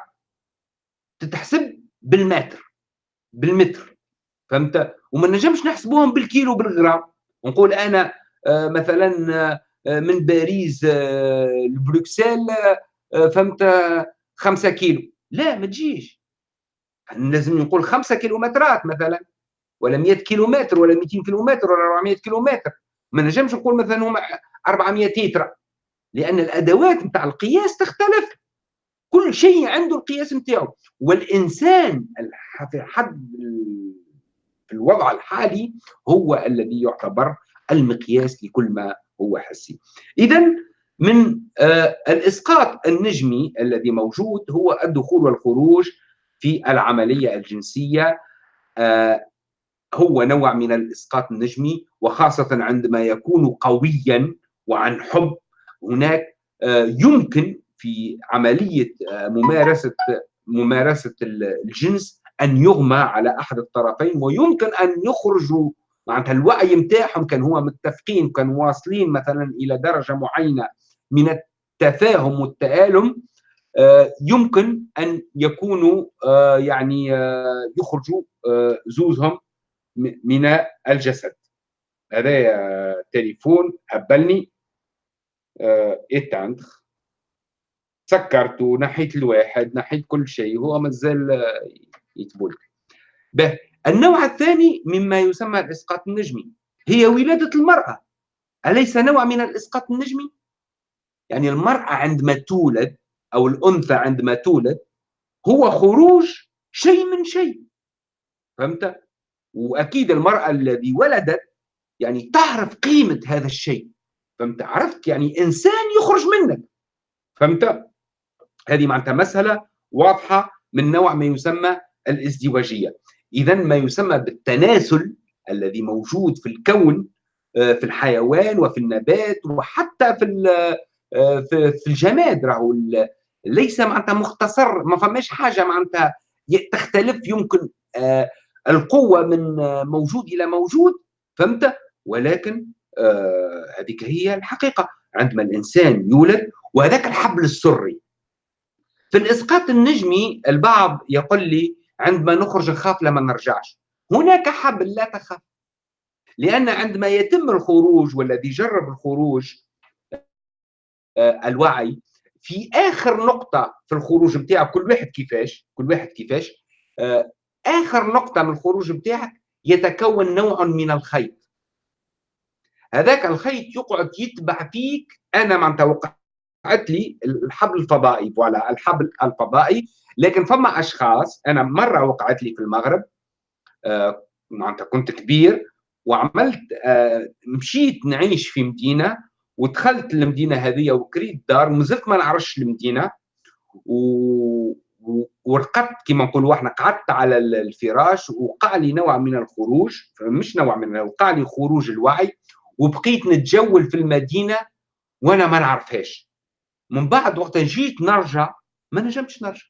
تتحسب بالمتر بالمتر. فهمت؟ وما نجمش نحسبوهم بالكيلو بالغرام. نقول أنا آه مثلا آه من باريس آه لبروكسل فهمت؟ خمسة كيلو. لا ما تجيش. لازم نقول خمسة كيلومترات مثلا ولا 100 كيلومتر ولا 200 كيلومتر ولا 400 كيلومتر. ما نجمش نقول مثلا هما 400 تيترا لأن الأدوات نتاع القياس تختلف. كل شيء عنده القياس نتاعو. والإنسان في حد في الوضع الحالي هو الذي يعتبر المقياس لكل ما هو حسي. اذا من آه الإسقاط النجمي الذي موجود هو الدخول والخروج في العملية الجنسية آه هو نوع من الإسقاط النجمي وخاصة عندما يكون قويا وعن حب هناك آه يمكن في عملية آه ممارسة ممارسة الجنس أن يغمى على أحد الطرفين ويمكن أن يخرجوا. معناتها الوعي نتاعهم كان هو متفقين كانوا واصلين مثلا إلى درجة معينة من التفاهم والتآلم آه، يمكن أن يكونوا آه، يعني آه، يخرجوا زوزهم من الجسد. هذا تليفون هبلني. إتاندخ. سكرت ونحيت الواحد نحيت كل شيء هو مازال يتبول به. النوع الثاني مما يسمى الإسقاط النجمي. هي ولادة المرأة. أليس نوع من الإسقاط النجمي؟ يعني المرأة عندما تولد أو الأنثى عندما تولد هو خروج شيء من شيء. فهمت؟ وأكيد المرأة الذي ولدت يعني تعرف قيمة هذا الشيء. فهمت؟ عرفت يعني إنسان يخرج منك. فهمت؟ هذه معناتها مسألة واضحة من نوع ما يسمى الازدواجية. اذا ما يسمى بالتناسل الذي موجود في الكون آه، في الحيوان وفي النبات وحتى في آه، في الجماد راهو ليس معناتها مختصر ما فماش حاجة معناتها تختلف يمكن آه، القوة من موجود إلى موجود فهمت؟ ولكن هذيك هي الحقيقة. عندما الإنسان يولد وهذاك الحبل السري. في الإسقاط النجمي البعض يقول لي عندما نخرج نخاف لما نرجعش. هناك حبل لا تخاف. لأن عندما يتم الخروج والذي جرب الخروج آه، الوعي في آخر نقطة في الخروج نتاعك كل واحد كيفاش؟ كل واحد كيفاش؟ آه، آخر نقطة من الخروج نتاعك يتكون نوع من الخيط. هذاك الخيط يقعد يتبع فيك أنا معناتها وقعت لي الحبل الفضائي فوالا الحبل الفضائي. لكن فما أشخاص أنا مرة وقعت لي في المغرب آه معناتها كنت كبير وعملت آه مشيت نعيش في مدينة ودخلت المدينة هذه وكريت دار ومازلت ما نعرفش المدينة. و... ورقدت كما نقولوا إحنا قعدت على الفراش وقع لي نوع من الخروج مش نوع من وقع لي خروج الوعي وبقيت نتجول في المدينة وأنا ما نعرفهاش. من بعد وقت جيت نرجع ما نجمتش نرجع.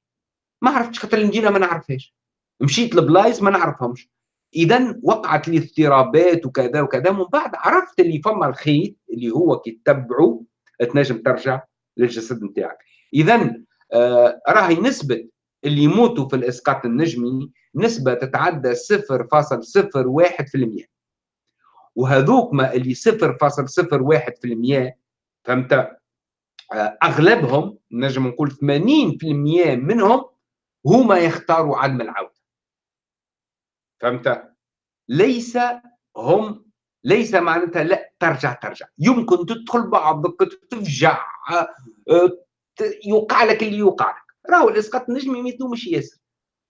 ما عرفتش خاطر المدينة ما نعرفهاش. مشيت لبلايص ما نعرفهمش. اذا وقعت لي اضطرابات وكذا وكذا. من بعد عرفت اللي فما الخيط اللي هو كي تتبعه تنجم ترجع للجسد نتاعك. اذا آه راهي نسبة اللي يموتوا في الإسقاط النجمي نسبة تتعدى 0.01% وهذوك ما اللي 0.01% فهمت؟ أغلبهم نجم نقول 80% منهم هما يختاروا عدم العودة. فهمت؟ ليس هم ليس معناتها لا ترجع ترجع. يمكن تدخل بعضك تفجع آه، يوقع لك اللي يوقع لك. راهو الإسقاط النجمي ما مش ياسر.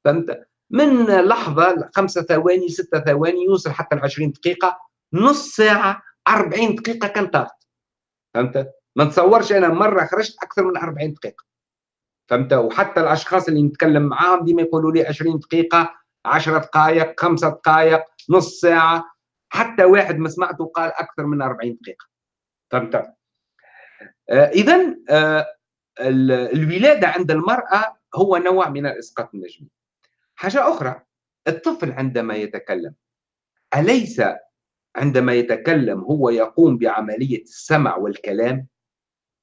فهمت؟ من لحظة خمسة ثواني ستة ثواني يوصل حتى ل 20 دقيقة نص ساعة 40 دقيقة كان طارت فهمت؟ ما نتصورش أنا مرة خرجت أكثر من 40 دقيقة. فهمت؟ وحتى الأشخاص اللي نتكلم معاهم ديما يقولوا لي 20 دقيقة 10 دقائق 5 دقائق نص ساعة. حتى واحد ما سمعته قال أكثر من 40 دقيقة. فهمت؟ آه إذا آه الولادة عند المرأة هو نوع من الإسقاط النجمي. حاجة أخرى الطفل عندما يتكلم أليس عندما يتكلم هو يقوم بعملية السمع والكلام؟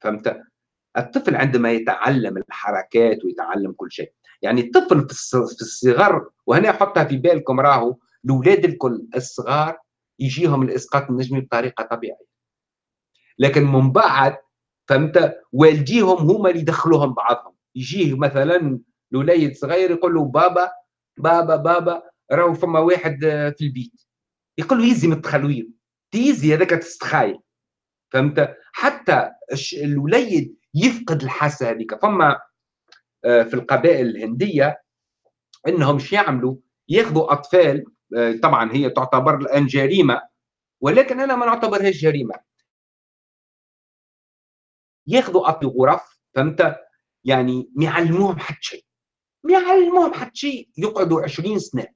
فهمت؟ الطفل عندما يتعلم الحركات ويتعلم كل شيء. يعني الطفل في الصغر وهنا حطها في بالكم راهو الاولاد الكل الصغار يجيهم الإسقاط النجمي بطريقة طبيعية. لكن من بعد فهمت؟ والديهم هما اللي يدخلوهم بعضهم. يجيه مثلا الوليد صغير يقول له بابا بابا بابا راهو فما واحد في البيت. يقول له يزي من التخلوير تيزي هذاك تستخايل. فهمت؟ حتى الوليد يفقد الحاسة هذيك. فما آه، في القبائل الهندية إنهم شو يعملوا؟ ياخذوا أطفال آه، طبعا هي تعتبر الآن جريمة ولكن أنا ما نعتبرهاش جريمة. ياخذوا أطفال غرف فهمت؟ يعني ما يعلموهم حتى شيء. ما يعلموهم حتى شيء. يقعدوا 20 سنة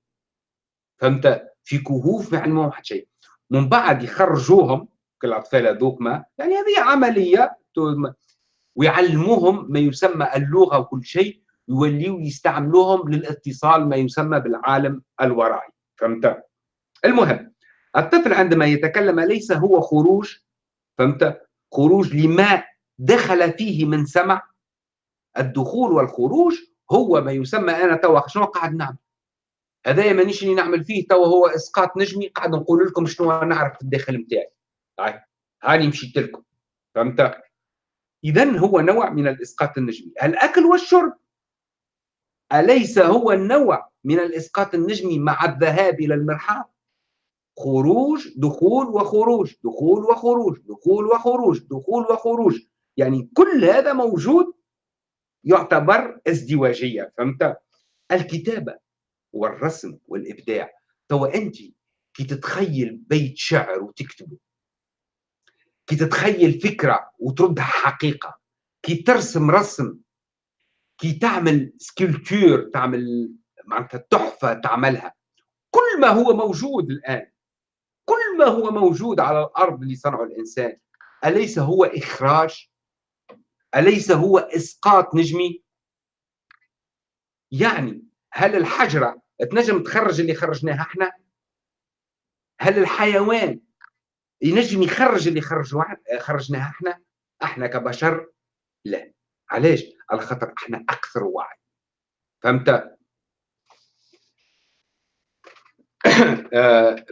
فهمت؟ في كهوف ما يعلموهم حتى شيء. من بعد يخرجوهم كالاطفال هذوك ما. يعني هذه عملية ويعلموهم ما يسمى اللغة وكل شيء يوليوا يستعملوهم للاتصال ما يسمى بالعالم الورائي فهمت؟ المهم الطفل عندما يتكلم ليس هو خروج فهمت؟ خروج لما دخل فيه من سمع. الدخول والخروج هو ما يسمى أنا توا شنو قاعد نعمل؟ هذايا مانيش اللي نعمل فيه توا هو إسقاط نجمي قاعد نقول لكم شنو نعرف في الداخل نتاعي هاني مشيت لكم فهمت؟ اذا هو نوع من الإسقاط النجمي. الأكل والشرب. أليس هو النوع من الإسقاط النجمي مع الذهاب إلى المرحاض؟ خروج دخول وخروج دخول وخروج دخول وخروج دخول وخروج. يعني كل هذا موجود يعتبر ازدواجية فهمت؟ الكتابة والرسم والإبداع. تو انت كي تتخيل بيت شعر وتكتبه. كي تتخيل فكرة وتردها حقيقة كي ترسم رسم كي تعمل sculpture تعمل معناتها تحفة تعملها. كل ما هو موجود الآن كل ما هو موجود على الأرض اللي صنعه الإنسان أليس هو إخراج؟ أليس هو إسقاط نجمي؟ يعني هل الحجرة تنجم تخرج اللي خرجناها إحنا؟ هل الحيوان ينجم يخرج اللي خرجناها إحنا. إحنا كبشر لا. علاش؟ على خاطر إحنا أكثر وعي. فهمت؟ آه،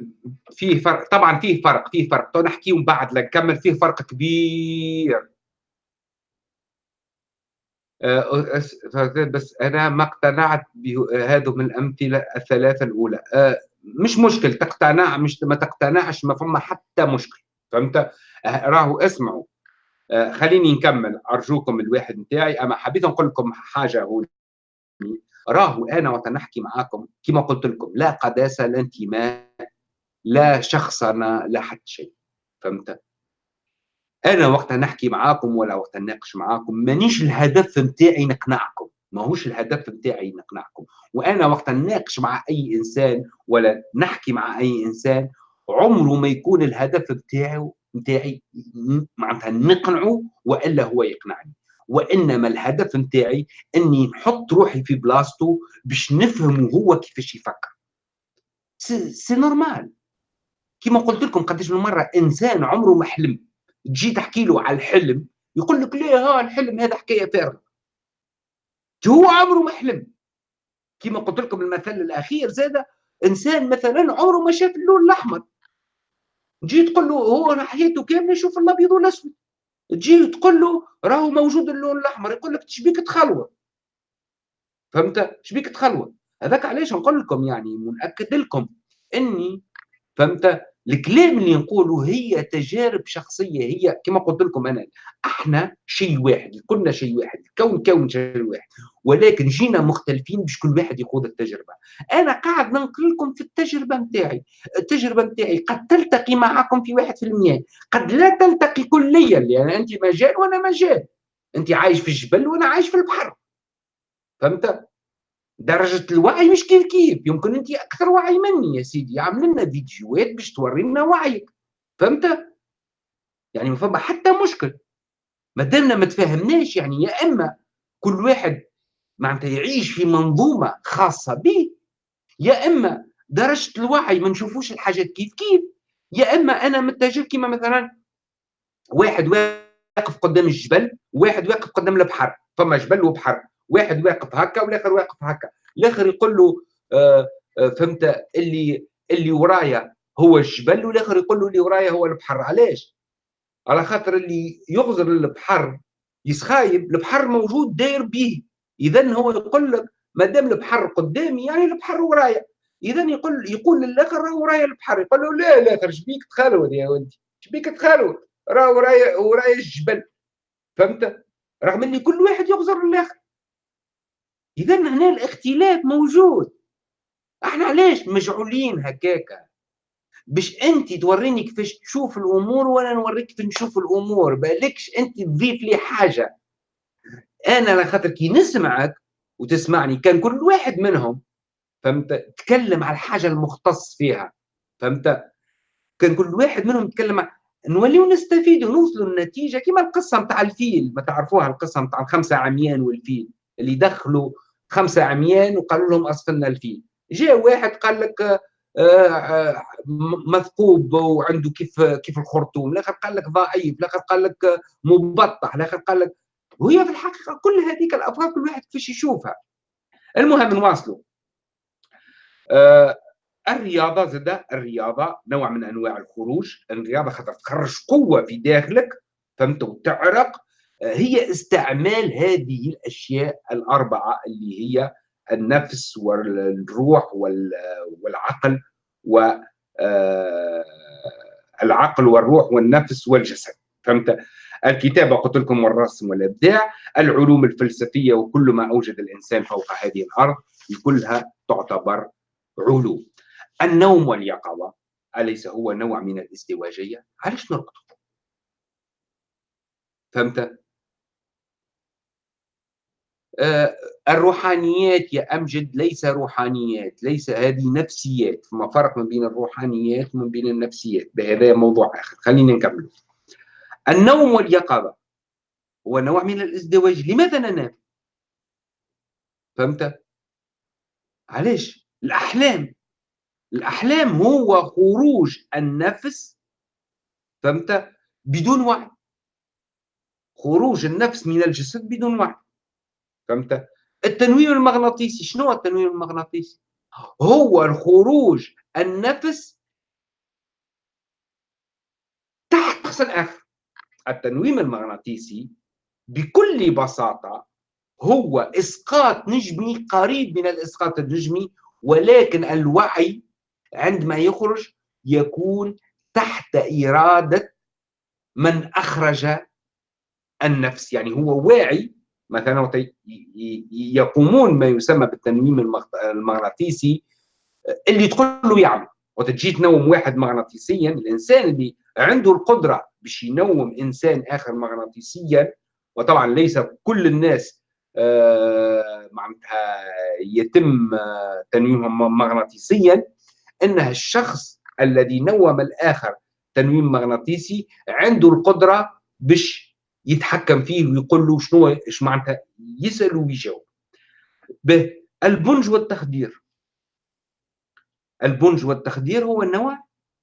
فيه فرق. طبعا فيه فرق فيه فرق. تو نحكي ومن بعد نكمل فيه فرق كبير. آه، بس أنا ما اقتنعت بهذا من الأمثلة الثلاثة الأولى. آه، مش مشكل تقتنع مش ما تقتنعش ما فما حتى مشكل. فهمت؟ أه، راهو اسمعوا. أه، خليني نكمل. أرجوكم الواحد نتاعي أما حبيت نقول لكم حاجة هون. راهو أنا وقت نحكي معاكم كما قلت لكم لا قداسة لا انتماء لا شخصنه لا حتى شيء. فهمت؟ أنا وقت نحكي معاكم ولا وقت نناقش معاكم مانيش الهدف نتاعي نقنعكم. ماهوش الهدف نتاعي نقنعكم وأنا وقت نناقش مع أي إنسان ولا نحكي مع أي إنسان عمره ما يكون الهدف نتاعو نتاعي معناتها نقنعه وإلا هو يقنعني. وإنما الهدف نتاعي إني نحط روحي في بلاصتو باش نفهم هو كيفاش يفكر. c'est normal. كيما قلت لكم قداش من مره إنسان عمره ما حلم. تجي تحكي له على الحلم يقول لك ليه ها الحلم هذا حكاية فارغة. هو عمره ما حلم كما قلت لكم المثل الأخير زاد إنسان مثلا عمره ما شاف اللون الأحمر. تجي تقول له هو حياته كاملة يشوف الأبيض والأسود. تجي تقول له راهو موجود اللون الأحمر يقول لك تشبيك تخلوه؟ فهمت؟ شبيك تخلوه؟ هذاك علاش نقول لكم يعني منأكد لكم إني فهمت؟ الكلام اللي نقوله هي تجارب شخصية هي كما قلت لكم أنا إحنا شيء واحد كلنا شيء واحد الكون كون شيء واحد ولكن جينا مختلفين باش كل واحد يخوض التجربة. أنا قاعد ننقل لكم في التجربة نتاعي التجربة نتاعي قد تلتقي معكم في واحد في المية قد لا تلتقي كليا لأن أنت مجال وأنا مجال أنت عايش في الجبل وأنا عايش في البحر. فهمت؟ درجة الوعي مش كيف كيف؟ يمكن أنت أكثر وعي مني يا سيدي عامل لنا فيديوهات باش توري لنا وعيك. فهمت؟ يعني ما فما حتى مشكل. ما دامنا ما تفاهمناش يعني يا إما كل واحد معناتها يعيش في منظومة خاصة به يا إما درجة الوعي ما نشوفوش الحاجات كيف كيف يا إما أنا متجه كما مثلا واحد واقف قدام الجبل وواحد واقف قدام البحر فما جبل وبحر. واحد واقف هكا والآخر واقف هكا. الآخر يقول له آه آه فهمت؟ اللي اللي ورايا هو الجبل والآخر يقول له اللي ورايا هو البحر. علاش؟ على خاطر اللي يغزر البحر يسخايب البحر موجود داير به اذا هو يقول لك ما دام البحر قدامي يعني البحر ورايا. اذا يقول يقول للآخر راه ورايا البحر. يقول له لا الآخر شبيك تخلود يا ولدي. شبيك تخلود راه ورايا ورايا الجبل. فهمت؟ رغم إن كل واحد يغزر الآخر إذا هنا الاختلاف موجود. إحنا علاش مجعولين هكاكا باش أنت توريني كيفاش تشوف الأمور وأنا نوريك كيف نشوف الأمور بالكش أنت تضيف لي حاجة. أنا على خاطر كي نسمعك وتسمعني كان كل واحد منهم فهمت؟ تكلم على الحاجة المختص فيها فهمت؟ كان كل واحد منهم يتكلم نوليو نستفيدوا نوصلوا النتيجه كما القصة نتاع الفيل. ما تعرفوها القصة نتاع الخمسة عميان والفيل اللي دخلوا خمسة عميان وقالوا لهم اصفلنا الفيل. جاء واحد قال لك آه، آه، مثقوب وعنده كيف كيف الخرطوم. الآخر قال لك ضعيف الآخر قال لك مبطح. الآخر قال لك وهي في الحقيقة كل هذيك الافكار كل واحد كيفاش يشوفها. المهم نواصلوا آه الرياضة زاد الرياضة نوع من أنواع الخروج. الرياضة خاطر تخرج قوة في داخلك فهمت؟ وتعرق. هي استعمال هذه الأشياء الأربعة اللي هي النفس والروح والعقل و آه، العقل والروح والنفس والجسد. فهمت؟ الكتابة قلت لكم والرسم والإبداع العلوم الفلسفية وكل ما أوجد الإنسان فوق هذه الأرض كلها تعتبر علوم. النوم واليقظة أليس هو نوع من الازدواجيه علاش نربطه فهمت؟ الروحانيات يا أمجد ليس روحانيات ليس هذه نفسيات. فما فرق ما بين الروحانيات وما بين النفسيات؟ بهذا موضوع آخر. خلينا نكمل. النوم واليقظة هو نوع من الازدواج. لماذا ننام فهمت؟ علاش؟ الأحلام. الأحلام هو خروج النفس. فهمت؟ بدون وعي. خروج النفس من الجسد بدون وعي. فهمت؟ التنويم المغناطيسي شنو هو التنويم المغناطيسي؟ هو الخروج النفس تحت قص الاف التنويم المغناطيسي بكل بساطة هو إسقاط نجمي قريب من الإسقاط النجمي ولكن الوعي عندما يخرج يكون تحت إرادة من أخرج النفس. يعني هو واعي مثلا يقومون ما يسمى بالتنويم المغناطيسي اللي تقول له يعمل وتجي تنوم واحد مغناطيسيا الإنسان اللي عنده القدرة باش ينوم إنسان آخر مغناطيسيا وطبعا ليس كل الناس آه، معناتها يتم آه، تنويمهم مغناطيسيا. انه الشخص الذي نوم الآخر تنويم مغناطيسي عنده القدرة باش يتحكم فيه ويقول له شنو إيش معناتها يسأل ويجاوب. به البنج والتخدير. البنج والتخدير هو نوع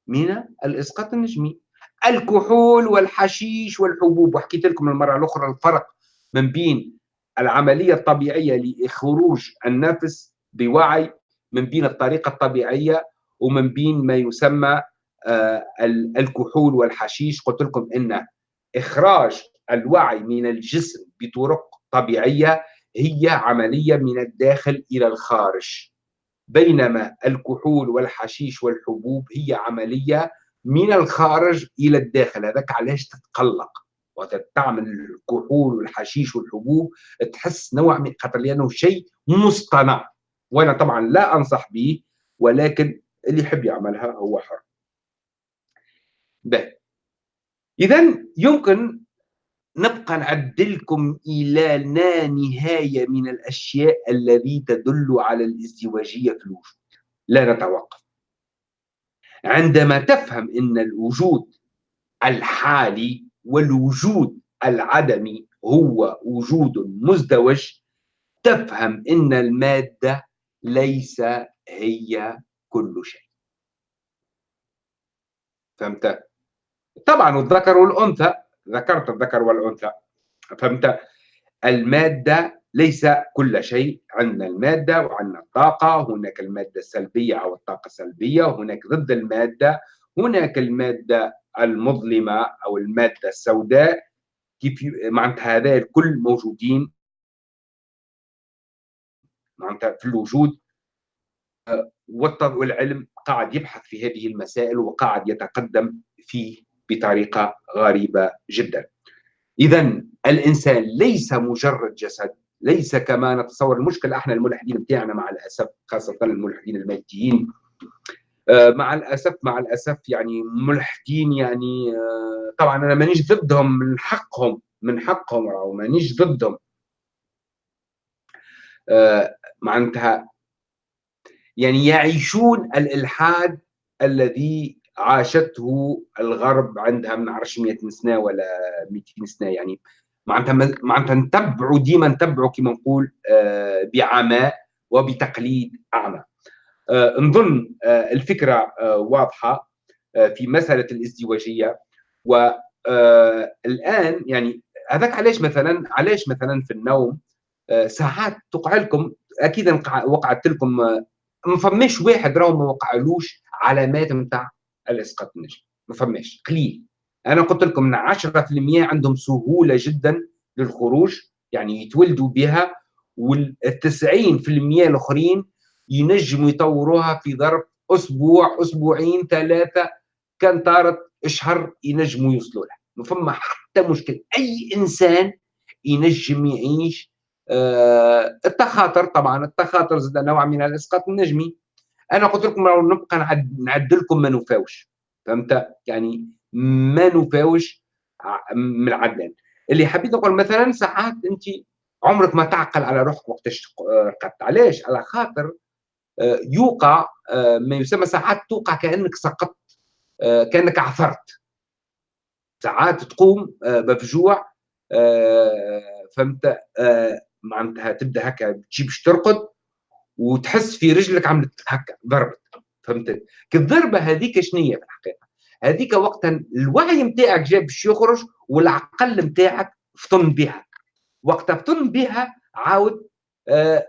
من الإسقاط النجمي. الكحول والحشيش والحبوب وحكيت لكم المرة الأخرى الفرق من بين العملية الطبيعية لخروج النفس بوعي من بين الطريقة الطبيعية ومن بين ما يسمى آه، الكحول والحشيش. قلت لكم إن إخراج الوعي من الجسم بطرق طبيعية هي عملية من الداخل إلى الخارج. بينما الكحول والحشيش والحبوب هي عملية من الخارج إلى الداخل. هذاك علاش تتقلق؟ وتعمل الكحول والحشيش والحبوب تحس نوع من خاطر لأنه شيء مصطنع. وأنا طبعا لا أنصح به ولكن اللي يحب يعملها هو حر. اذا يمكن نبقى نعدلكم إلى لا نهاية من الأشياء التي تدل على الازدواجية في الوجود. لا نتوقف. عندما تفهم إن الوجود الحالي والوجود العدمي هو وجود مزدوج تفهم إن المادة ليس هي كل شيء. فهمت؟ طبعا الذكر والأنثى ذكرت الذكر والأنثى. فهمت؟ المادة ليس كل شيء. عندنا المادة وعندنا الطاقة. هناك المادة السلبية أو الطاقة السلبية. وهناك ضد المادة. هناك المادة المظلمة أو المادة السوداء. كيف معناتها هذا الكل موجودين. معناتها في الوجود. والعلم قاعد يبحث في هذه المسائل وقاعد يتقدم فيه بطريقة غريبة جدا. اذا الإنسان ليس مجرد جسد ليس كما نتصور المشكلة إحنا الملحدين بتاعنا مع الأسف خاصة الملحدين الماديين آه، مع الأسف مع الأسف يعني ملحدين يعني آه، طبعا أنا مانيش ضدهم من حقهم من حقهم أو مانيش ضدهم آه، معناتها يعني يعيشون الإلحاد الذي عاشته الغرب عندها ما نعرفش 100 سنة ولا 200 سنة يعني معناتها معناتها نتبعوا ديما نتبعوا كما نقول آه، بعماء وبتقليد أعمى. آه، نظن آه، الفكرة واضحة في مسألة الازدواجية والان يعني هذاك علاش مثلا علاش مثلا في النوم ساعات تقع لكم أكيد وقعت لكم ما فماش واحد راهو ما وقعلوش علامات نتاع الإسقاط النجمي ما فماش قليل. أنا قلت لكم إن 10% عندهم سهولة جدا للخروج يعني يتولدوا بها وال 90% الآخرين ينجموا يطوروها في ظرف أسبوع أسبوعين ثلاثة كان طارت اشهر ينجموا يوصلوا لها. ما فما حتى مشكل أي إنسان ينجم يعيش آه التخاطر طبعا التخاطر زاد نوع من الإسقاط النجمي. أنا قلت لكم لو نبقى نعد لكم ما نفاوش. فهمت؟ يعني ما نفاوش من العدلان. اللي حبيت نقول مثلا ساعات أنت عمرك ما تعقل على روحك وقتاش رقدت علاش؟ على خاطر آه، يوقع آه، ما يسمى ساعات توقع كأنك سقطت آه، كأنك عثرت. ساعات تقوم مفجوع فهمت؟ معناتها تبدأ هكا تجي باش ترقد. وتحس في رجلك عملت هكا ضربت. فهمت؟ الضربة هذيك شنية في الحقيقة؟ هذيك وقتا الوعي نتاعك جاب باش يخرج والعقل نتاعك فطن بها. وقتها فطن بها عاود آه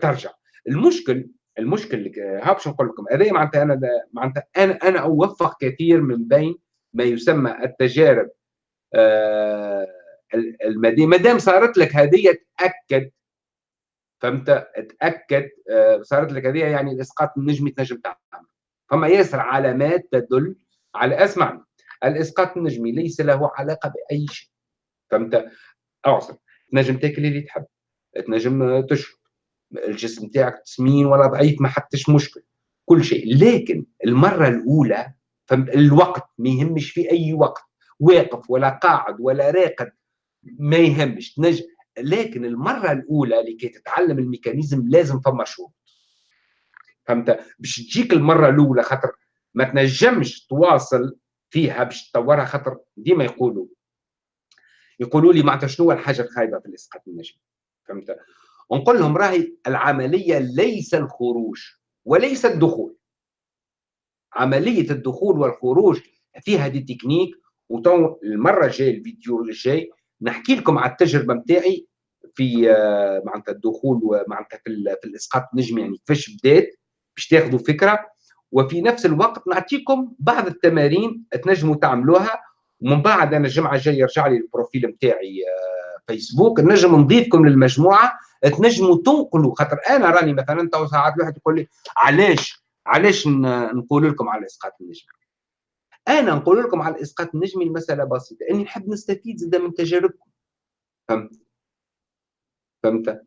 ترجع. المشكل المشكل ها باش نقول لكم هذا معناتها أنا معناتها أنا أنا أوفق كثير من بين ما يسمى التجارب آه المادية. ما دام صارت لك هذه تأكد فهمت تاكد آه صارت لك هذه يعني الإسقاط النجمي تنجم تعمل فما ياسر علامات تدل على اسمعني الإسقاط النجمي ليس له علاقة بأي شيء. فهمت؟ اعصر تنجم تاكل اللي تحب. تنجم تشرب. الجسم تاعك تسمين ولا ضعيف ما حتىش مشكل. كل شيء. لكن المرة الأولى فهمت الوقت ما يهمش في أي وقت. واقف ولا قاعد ولا راقد ما يهمش. تنجم لكن المرة الأولى لكي تتعلم الميكانيزم لازم فما شروط. فهمت؟ باش تجيك المرة الأولى خاطر ما تنجمش تواصل فيها باش تطورها خاطر ديما يقولوا. يقولوا لي معناتها شنو الحاجة الخايبة في الإسقاط النجمي فهمت؟ ونقول لهم راهي العملية ليس الخروج وليس الدخول. عملية الدخول والخروج فيها دي تكنيك وتو المرة الجاية الفيديو الجاي نحكي لكم على التجربة نتاعي في آه، معناتها الدخول ومعناتها في, في الإسقاط النجمي يعني كيفاش بدات باش تاخذوا فكرة. وفي نفس الوقت نعطيكم بعض التمارين تنجموا تعملوها. ومن بعد أنا الجمعة الجاية يرجع لي ال profil نتاعي آه، فيسبوك. نجم نضيفكم للمجموعة تنجموا تنقلوا. خاطر أنا راني مثلا تو ساعات واحد يقول لي علاش؟ علاش نقول لكم على إسقاط النجم؟ أنا نقول لكم على الاسقاط النجمي المسألة بسيطة إني نحب نستفيد زاد من تجاربكم. فهمت؟ فهمت؟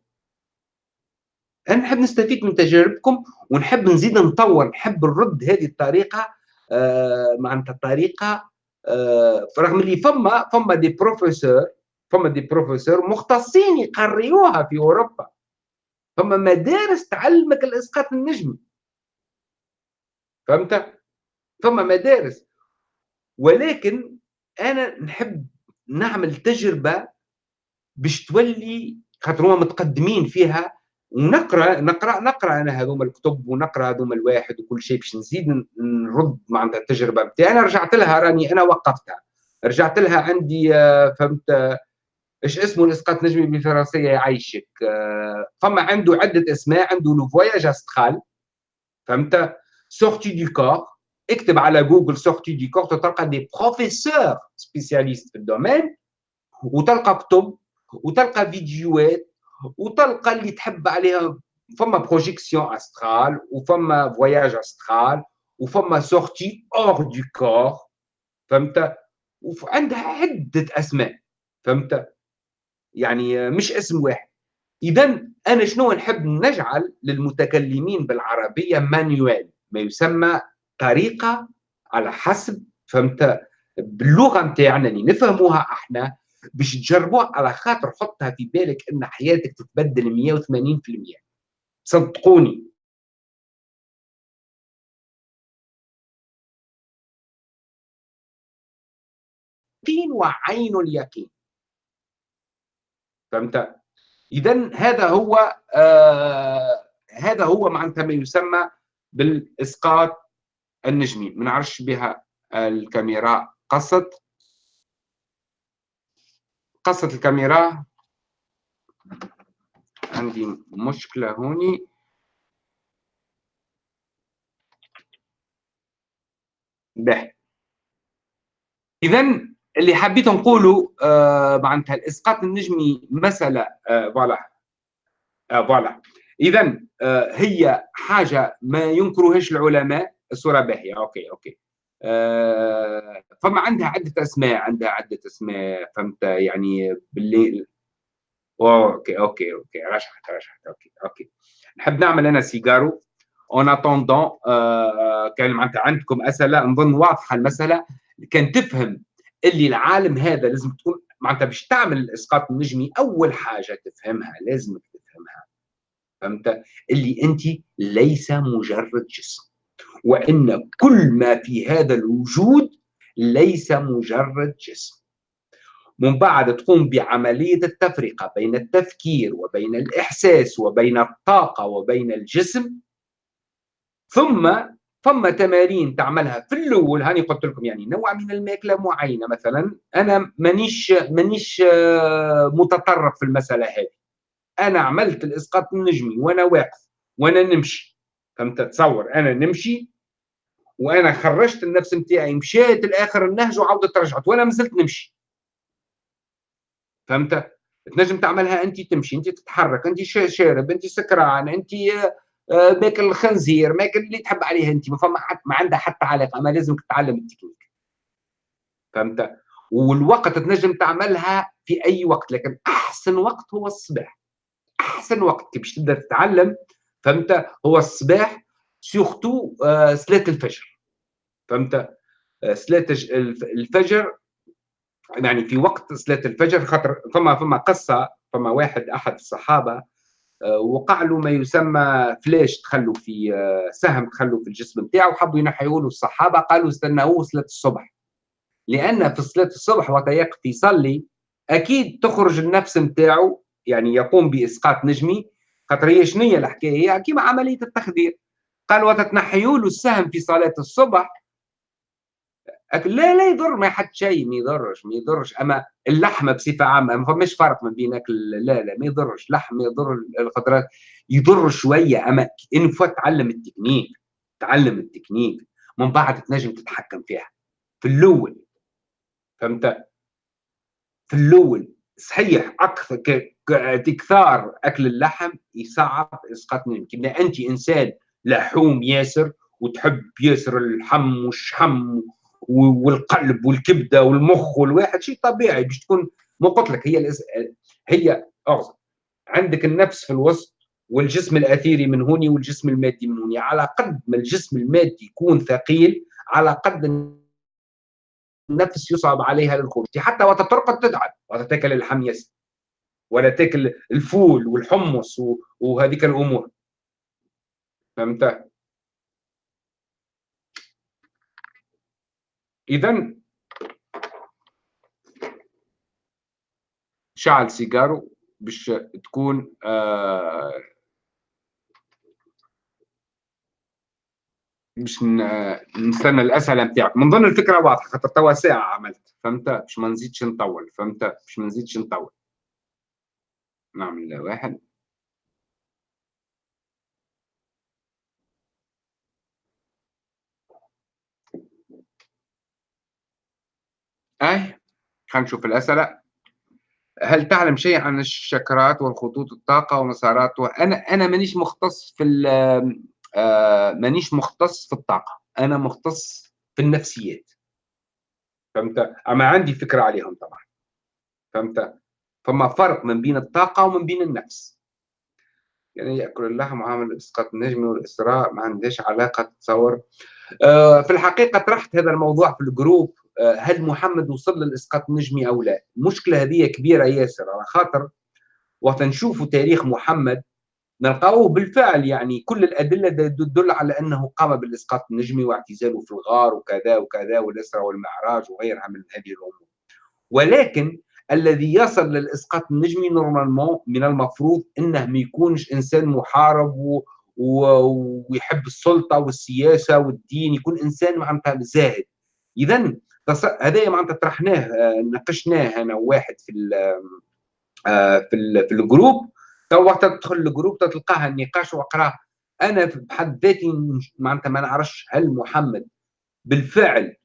أنا نحب نستفيد من تجاربكم ونحب نزيد نطور نحب نرد هذه الطريقة آه معناتها الطريقة آه رغم اللي فما فما دي بروفيسور فما دي بروفيسور مختصين يقريوها في أوروبا. فما مدارس تعلمك الإسقاط النجمي فهمت؟ فما مدارس. ولكن أنا نحب نعمل تجربة باش تولي خاطر هما متقدمين فيها. ونقرا نقرا نقرأ أنا هذوما الكتب ونقرأ هذوما الواحد وكل شيء باش نزيد نرد معناتها التجربة بتاعي أنا رجعت لها راني أنا وقفتها. رجعت لها عندي آه، فهمت إيش اسمه الإسقاط نجمي بالفرنسية؟ يعيشك. آه، فما عنده عدة أسماء عنده لو فواياج أسترال. فهمت؟ sortie de corps اكتب على جوجل sortie de corps تلقى des professeurs spécialistes في ال domaine وتلقى كتب وتلقى فيديوهات وتلقى اللي تحب عليها فما projection astrale وفما voyage astral وفما sortie hors du corps فهمت؟ وعندها عدة أسماء فهمت؟ يعني مش اسم واحد. اذا أنا شنو نحب نجعل للمتكلمين بالعربية manuel ما يسمى طريقة على حسب فهمت؟ باللغة نتاعنا اللي نفهموها إحنا باش تجربوها على خاطر حطها في بالك إن حياتك تتبدل 180% صدقوني. يقين وعين اليقين. فهمت؟ اذا هذا هو آه هذا هو معناتها ما يسمى بالإسقاط النجمي. ما نعرفش بها الكاميرا قصت قصت الكاميرا. عندي مشكلة هوني. به. إذا اللي حبيت نقوله آه معناتها الإسقاط النجمي مسألة آه فوالا. آه voilà. إذا آه هي حاجة ما ينكرهاش العلماء الصورة باهية. أوكي OK. فما عندها عدة أسماء عندها عدة أسماء فهمت؟ يعني بالليل. OK OK OK رشحت رشحت OK OK. نحب نعمل أنا سيجارو. en attendant كان معناتها عندكم أسئلة. نظن واضحة المسألة. كان تفهم اللي العالم هذا لازم تكون معناتها باش تعمل الاسقاط النجمي أول حاجة تفهمها لازم تفهمها. فهمت؟ اللي أنت ليس مجرد جسم. وإن كل ما في هذا الوجود ليس مجرد جسم. من بعد تقوم بعملية التفرقة بين التفكير وبين الإحساس وبين الطاقة وبين الجسم ثم ثم تمارين تعملها في الأول هاني قلت لكم يعني نوع من الماكلة معينة مثلا أنا مانيش مانيش آه، متطرف في المسألة هذه. أنا عملت الإسقاط النجمي وأنا واقف وأنا نمشي. فهمت؟ تصور أنا نمشي وأنا خرجت النفس نتاعي مشيت لآخر النهج وعاودت رجعت وأنا مازلت نمشي. فهمت؟ تنجم تعملها أنت تمشي أنت تتحرك أنت شارب أنت سكران أنت آه، ماكل الخنزير ماكل اللي تحب عليه أنت ما فما ما عندها حتى علاقة ما لازمك تتعلم التكنيك. فهمت؟ والوقت تنجم تعملها في أي وقت لكن أحسن وقت هو الصباح. أحسن وقت كي باش تبدا تتعلم فهمت؟ هو الصباح surtout صلاه الفجر فهمت؟ صلاه الفجر يعني في وقت صلاه الفجر خاطر فما فما قصة فما واحد أحد الصحابة آه، وقع له ما يسمى flèche تخلوا في آه، سهم تخلوا في الجسم نتاعو وحبوا ينحيوا له الصحابة قالوا استناوه صلاه الصبح. لأن في صلاه الصبح وقت يقف يصلي أكيد تخرج النفس نتاعو يعني يقوم بإسقاط نجمي خاطر هي شنو هي الحكاية؟ هي كيما عملية التخدير. قال وتتنحيوا له السهم في صلاة الصبح. لا لا يضر ما حد شيء ما يضرش ما يضرش. أما اللحمة بصفة عامة ما فماش فرق ما بين اكل لا لا ما يضرش. لحم يضر الخضرات يضر شوية أما إن فوت تعلم التكنيك تعلم التكنيك. من بعد تنجم تتحكم فيها. في الأول. فهمت؟ في الأول. صحيح أكثر تكثار أكل اللحم يصعب إسقاط يمكن أنت إنسان لحوم ياسر وتحب ياسر اللحم والشحم والقلب والكبدة والمخ والواحد شيء طبيعي باش تكون مو قلت لك هي هي اعذر عندك النفس في الوسط والجسم الأثيري من هوني والجسم المادي من هوني. على قد ما الجسم المادي يكون ثقيل على قد النفس يصعب عليها للخروج. حتى وقت ترقد تتعب. وقت تاكل الحميس ولا تاكل الفول والحمص وهذيك الأمور. فهمت؟ اذا شعل سيجارو باش تكون آه باش نستنى الأسئلة نتاعك. من ضمن الفكرة واضحة خاطر توا ساعة عملت فهمت؟ باش ما نزيدش نطول فهمت؟ باش ما نزيدش نطول. نعمل واحد. خلينا نشوف الأسئلة. هل تعلم شيء عن الشكرات والخطوط الطاقة ومسارات أنا أنا مانيش مختص في آه مانيش مختص في الطاقة. أنا مختص في النفسيات. فهمت؟ أما عندي فكرة عليهم طبعا. فهمت؟ فما فرق من بين الطاقة ومن بين النفس. يعني يأكل اللحم وعامل اسقاط النجم والإسراء ما عندهاش علاقة تصور. آه في الحقيقة طرحت هذا الموضوع في ال groupe. هل محمد وصل للإسقاط النجمي أو لا؟ المشكلة هذه كبيرة ياسر على خاطر وقت نشوفوا تاريخ محمد نلقاوه بالفعل يعني كل الأدلة تدل على أنه قام بالإسقاط النجمي واعتزاله في الغار وكذا وكذا والإسراء والمعراج وغيرها من هذه الأمور. ولكن الذي يصل للإسقاط النجمي normalement من المفروض إنه ما يكونش إنسان محارب و... و... ويحب السلطة والسياسة والدين يكون إنسان معناتها زاهد. اذا تص... هذا معناتها طرحناه ناقشناه أنا وواحد في ال... آه، في ال... في ال groupe. تو وقت تدخل ال groupe تلقاها النقاش واقراه أنا بحد ذاتي معناتها ما نعرفش هل محمد بالفعل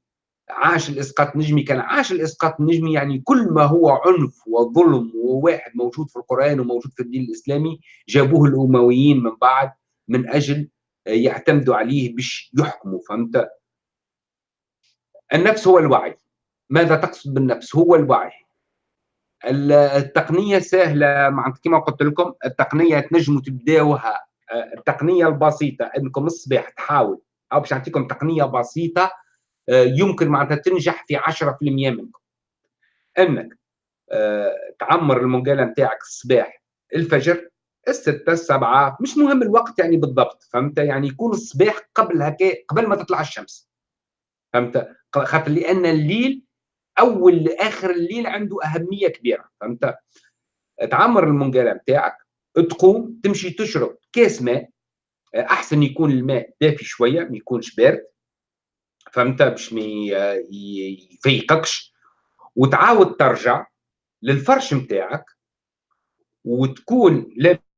عاش الإسقاط النجمي. كان عاش الإسقاط النجمي يعني كل ما هو عنف وظلم وواحد موجود في القرآن وموجود في الدين الإسلامي جابوه الأمويين من بعد من أجل يعتمدوا عليه باش يحكموا. فهمت؟ النفس هو الوعي. ماذا تقصد بالنفس؟ هو الوعي. التقنية سهلة مع كما قلت لكم التقنية تنجموا تبداوها. التقنية البسيطة إنكم الصباح تحاول. أو باش نعطيكم تقنية بسيطة آه، يمكن معناتها تنجح في 10% منكم. إنك آه، تعمر المنقاله نتاعك الصباح الفجر الستة السبعة مش مهم الوقت يعني بالضبط فهمت؟ يعني يكون الصباح قبل هكا قبل ما تطلع الشمس. فهمت؟ خاطر لأن الليل أول لآخر الليل عنده أهمية كبيرة. فهمت؟ تعمر المنقاله نتاعك تقوم تمشي تشرب كاس ماء. أحسن يكون الماء دافي شوية ما يكونش بارد. فهمت؟ باش ما يفيقكش. وتعاود ترجع للفرش نتاعك وتكون لابس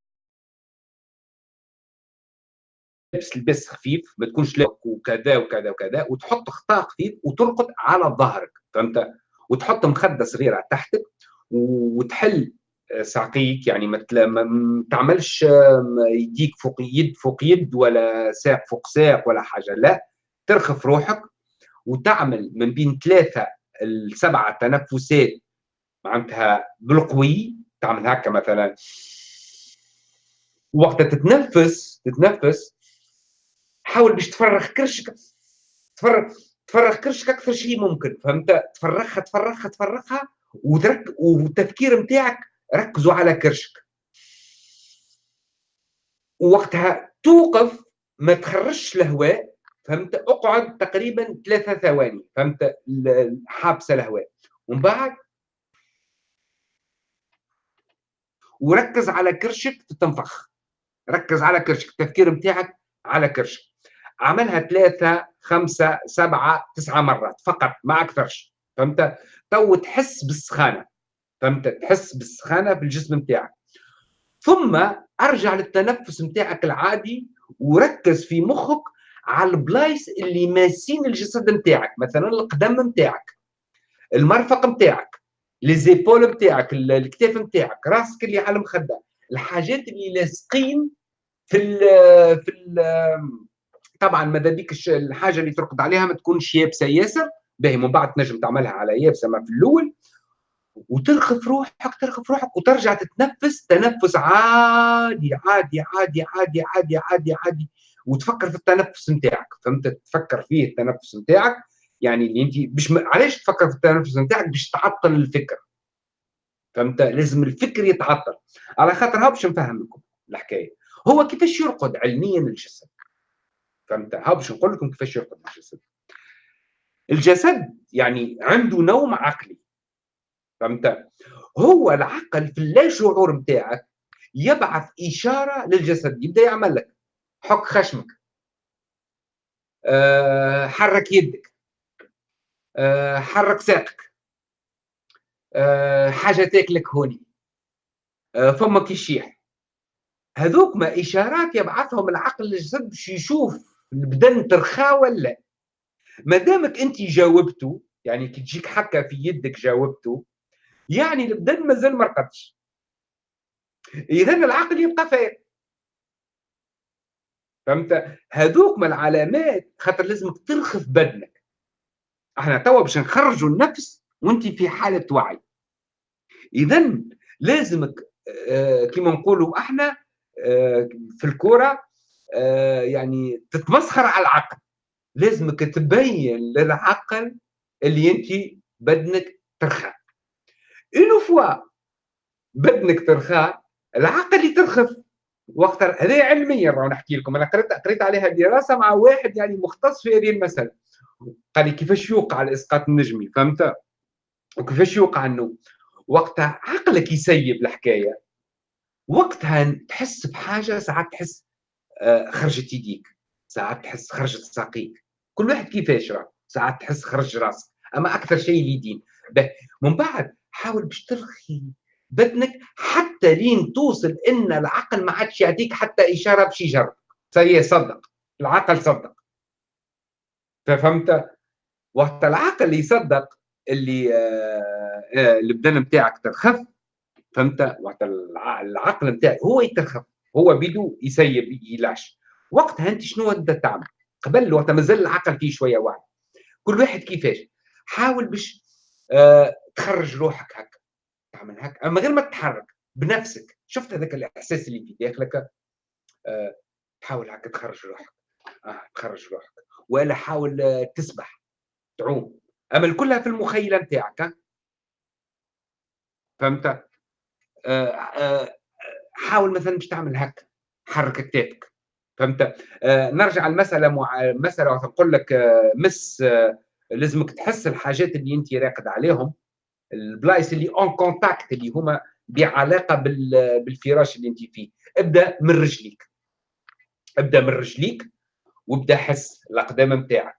لبس خفيف ما تكونش لابس وكذا وكذا وكذا وتحط خطاء خفيف وترقد على ظهرك فهمت؟ وتحط مخدة صغيرة تحتك وتحل ساقيك يعني ما تعملش يديك فوق يد فوق يد ولا ساق فوق ساق ولا حاجة لا ترخف روحك وتعمل من بين ثلاثة السبعه تنفسات معناتها بالقوي تعمل هكا مثلا. وقت تتنفس تتنفس حاول باش تفرغ كرشك تفرغ تفرغ كرشك أكثر شيء ممكن فهمت؟ تفرغها تفرغها تفرغها وترك والتفكير نتاعك ركزوا على كرشك. وقتها توقف ما تخرجش الهواء فهمت؟ اقعد تقريبا ثلاثة ثواني فهمت؟ حابسة الهواء. ومن بعد؟ وركز على كرشك تتنفخ ركز على كرشك التفكير نتاعك على كرشك عملها ثلاثة خمسة سبعة تسعة مرات فقط ما أكثرش. فهمت؟ تو تحس بالسخانة. فهمت؟ تحس بالسخانة في الجسم نتاعك ثم أرجع للتنفس نتاعك العادي وركز في مخك على البلايص اللي ماسين الجسد نتاعك مثلا القدم نتاعك المرفق نتاعك ليزيبول نتاعك الكتاف نتاعك راسك اللي على المخدة الحاجات اللي لاصقين في ال في ال طبعا ماذا بيك؟ الحاجة اللي ترقد عليها ما تكونش يابسة ياسر. باهي من بعد تنجم تعملها على يابسة ما في الأول. وترخف روحك ترخف روحك وترجع تتنفس تنفس عادي عادي عادي عادي عادي عادي عادي. وتفكر في التنفس نتاعك. فهمت؟ تفكر فيه التنفس نتاعك. يعني اللي انت مش م... علاش تفكر في التنفس نتاعك؟ باش تعطل الفكر. فهمت؟ لازم الفكر يتعطل. على خاطر ها باش نفهم لكم الحكاية؟ هو كيفاش يرقد علميا الجسد؟ فهمت؟ ها باش نقول لكم كيفاش يرقد الجسد. الجسد يعني عنده نوم عقلي. فهمت؟ هو العقل في اللا شعور نتاعك يبعث إشارة للجسد. يبدأ يعمل لك. حك خشمك. أه حرك يدك. أه حرك ساقك. أه حاجة تاكلك هوني. أه فمك يشيح. هذوك ما إشارات يبعثهم العقل للجسد باش يشوف البدن ترخى ولا. ما دامك أنت جاوبته يعني كي تجيك حكه في يدك جاوبته يعني البدن مازال ما رقدش. اذا العقل يبقى فايق فهمت؟ هذوك من العلامات خاطر لازمك ترخف بدنك. إحنا توا باش نخرجوا النفس وأنت في حالة وعي. اذا لازمك آه كما نقولوا إحنا في الكورة آه يعني تتمسخر على العقل. لازمك تبين للعقل اللي أنت بدنك ترخى. اون فوا بدنك ترخى العقل يترخف. وقتها هذا علميا راه نحكي لكم. أنا قريت قريت عليها دراسة مع واحد يعني مختص في هذه المسألة. قال لي كيفاش يوقع الإسقاط النجمي فهمت؟ وكيفاش يوقع انه وقتها عقلك يسيب الحكاية. وقتها تحس بحاجة ساعات تحس آه، خرجت يديك ساعات تحس خرجت ساقيك. كل واحد كيفاش راه؟ ساعات تحس خرج راسك. أما أكثر شيء اليدين من بعد حاول باش ترخي بدنك حتى لين توصل إن العقل ما عادش يعطيك حتى إشارة باش يجرب. سي صدق. العقل صدق. فهمت؟ وقت العقل يصدق اللي آه، آه، البدن نتاعك ترخف فهمت وقت العقل نتاعك هو يترخف هو بيدو يسيب يلاش. وقتها أنت شنو تبدا تعمل؟ قبل وقت مازال العقل فيه شوية وعي كل واحد كيفاش؟ حاول باش آه تخرج روحك هكا. تعمل هكا. أما غير ما تتحرك بنفسك. شفت هذاك الإحساس اللي في داخلك؟ آه حاول هكا تخرج روحك. آه تخرج روحك. ولا حاول آه تسبح. تعوم. أما كلها في المخيلة نتاعك فهمت آه. آه حاول مثلا باش تعمل هكا حرك كتافك فهمت؟ آه نرجع المساله مع مسألة نقول لك آه مس آه لازمك تحس الحاجات اللي أنت راقد عليهم البلايص اللي en contact اللي هما بعلاقة بالفراش اللي أنت فيه. ابدأ من رجليك. ابدأ من رجليك وابدأ حس الأقدام نتاعك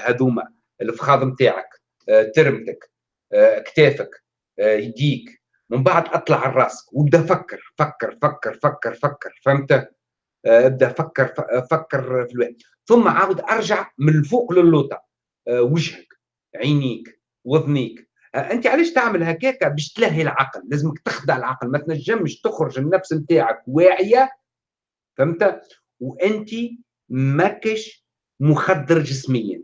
هذوما الفخاذ نتاعك آه، ترمتك آه، كتافك. آه، يديك. من بعد أطلع على راسك وأبدأ فكر فكر فكر فكر فكر فهمت؟ أبدأ فكر فكر في الوقت. ثم عاود أرجع من الفوق للوطه وجهك عينيك وذنيك آه، أنت علاش تعمل هكاك؟ باش تلهي العقل. لازمك تخدع العقل. ما تنجمش تخرج النفس نتاعك واعية. فهمت؟ وأنت ماكش مخدر جسميا.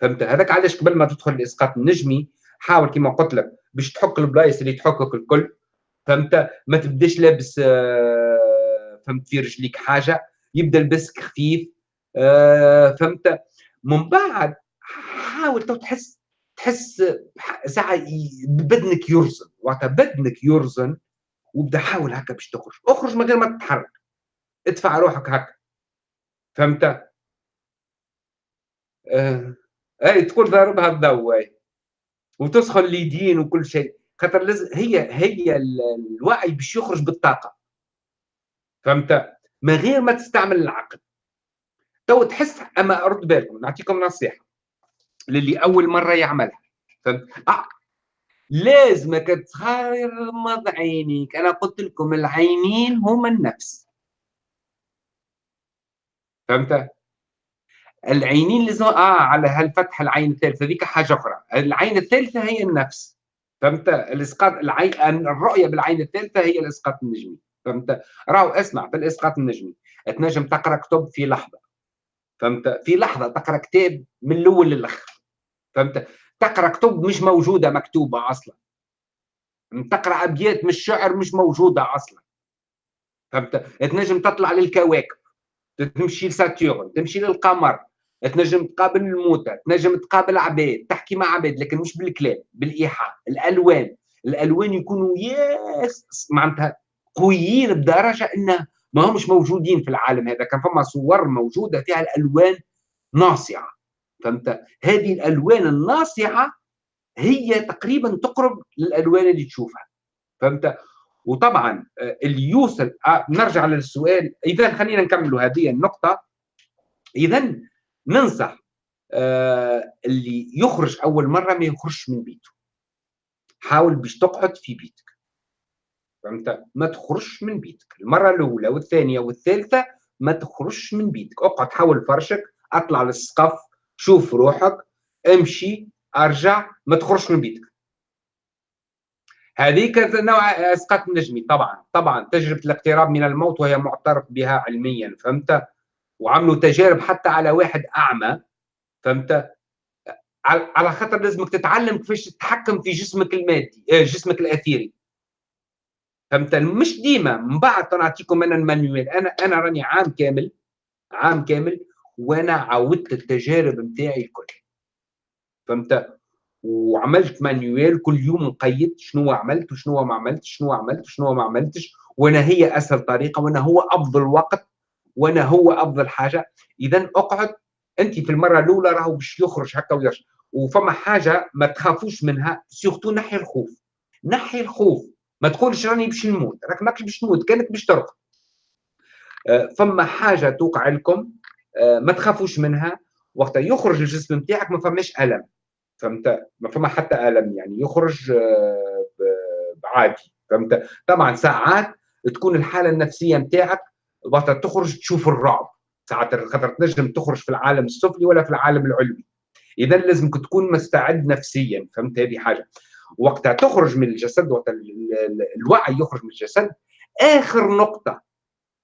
فهمت؟ هذاك علاش قبل ما تدخل الاسقاط النجمي حاول كما قلت لك باش تحك البلايص اللي تحكك الكل فهمت؟ ما تبداش لابس آه، فهمت؟ في رجليك حاجة يبدا لبسك خفيف آه، فهمت؟ من بعد حاول تحس تحس ساعة بدنك يرزن وقتها بدنك يرزن وابدا حاول هكا باش تخرج. اخرج من غير ما تتحرك. ادفع روحك هكا. فهمت؟ آه. إي تقول ضاربها الضوء وتسخن اليدين وكل شيء. خاطر لازم هي هي الوعي باش يخرج بالطاقة. فهمت؟ من غير ما تستعمل العقل. تو تحس أما رد بالكم نعطيكم نصيحة للي أول مرة يعملها. فهمت؟ آه. لازمك تغمض عينيك. أنا قلت لكم العينين هما النفس. فهمت؟ العينين لازم آه على هالفتح العين الثالثة ذيك حاجة أخرى. العين الثالثة هي النفس. فهمت؟ الإسقاط العين الرؤية بالعين الثالثة هي الإسقاط النجمي. فهمت؟ راهو اسمع في الاسقاط النجمي. تنجم تقرأ كتب في لحظة. فهمت؟ في لحظة تقرأ كتاب من الأول للآخر. فهمت؟ تقرأ كتب مش موجودة مكتوبة أصلا. تقرأ أبيات من الشعر مش موجودة أصلا. فهمت؟ تنجم تطلع للكواكب. تمشي لساتيرن تمشي للقمر. تنجم تقابل الموتى تنجم تقابل عباد تحكي مع عباد لكن مش بالكلام بالإيحاء. الألوان الألوان يكونوا ياس معناتها قويين بدرجة إنه ما همش موجودين في العالم هذا. كان فما صور موجودة فيها الألوان ناصعة. فهمت؟ هذه الألوان الناصعة هي تقريبا تقرب للألوان اللي تشوفها. فهمت؟ وطبعا آه، اللي يوصل آه، نرجع للسؤال. اذا خلينا نكمل هذه النقطة. اذا ننصح آه، اللي يخرج أول مرة ما يخرجش من بيته. حاول باش تقعد في بيتك. فهمت؟ ما تخرجش من بيتك. المرة الأولى والثانية والثالثة ما تخرجش من بيتك. اقعد حول فرشك أطلع للسقف شوف روحك امشي أرجع ما تخرجش من بيتك. هذه نوع أسقاط النجمي طبعا طبعا تجربة الاقتراب من الموت وهي معترف بها علميا. فهمت؟ وعملوا تجارب حتى على واحد أعمى فهمت؟ على خاطر لازمك تتعلم كيفاش تتحكم في جسمك المادي آه، جسمك الاثيري فهمت؟ مش ديما من بعد نعطيكم أنا ال manuel. أنا أنا راني عام كامل عام كامل وأنا عودت التجارب نتاعي الكل. فهمت؟ وعملت manuel كل يوم نقيد شنو عملت وشنو ما عملتش شنو عملت وشنو ما عملتش وأنا هي أسهل طريقة وأنا هو أفضل وقت وأنا هو افضل حاجة. اذا اقعد. انت في المرة الأولى راهو باش يخرج هكا ويرجع. وفما حاجة ما تخافوش منها سيرتو نحي الخوف. نحي الخوف. ما تقولش راني باش نموت. راك ماكش باش تموت. كانك باش ترقد آه، فما حاجة توقع لكم آه، ما تخافوش منها. وقت يخرج الجسم نتاعك ما فماش ألم. فهمت؟ ما فما حتى ألم يعني. يخرج آه، عادي فهمت؟ طبعا ساعات تكون الحالة النفسية نتاعك وقت تخرج تشوف الرعب. ساعات خاطر تنجم تخرج في العالم السفلي ولا في العالم العلوي. إذا لازمك تكون مستعد نفسيا فهمت هذه حاجة. وقتها تخرج من الجسد وقت الوعي يخرج من الجسد. آخر نقطة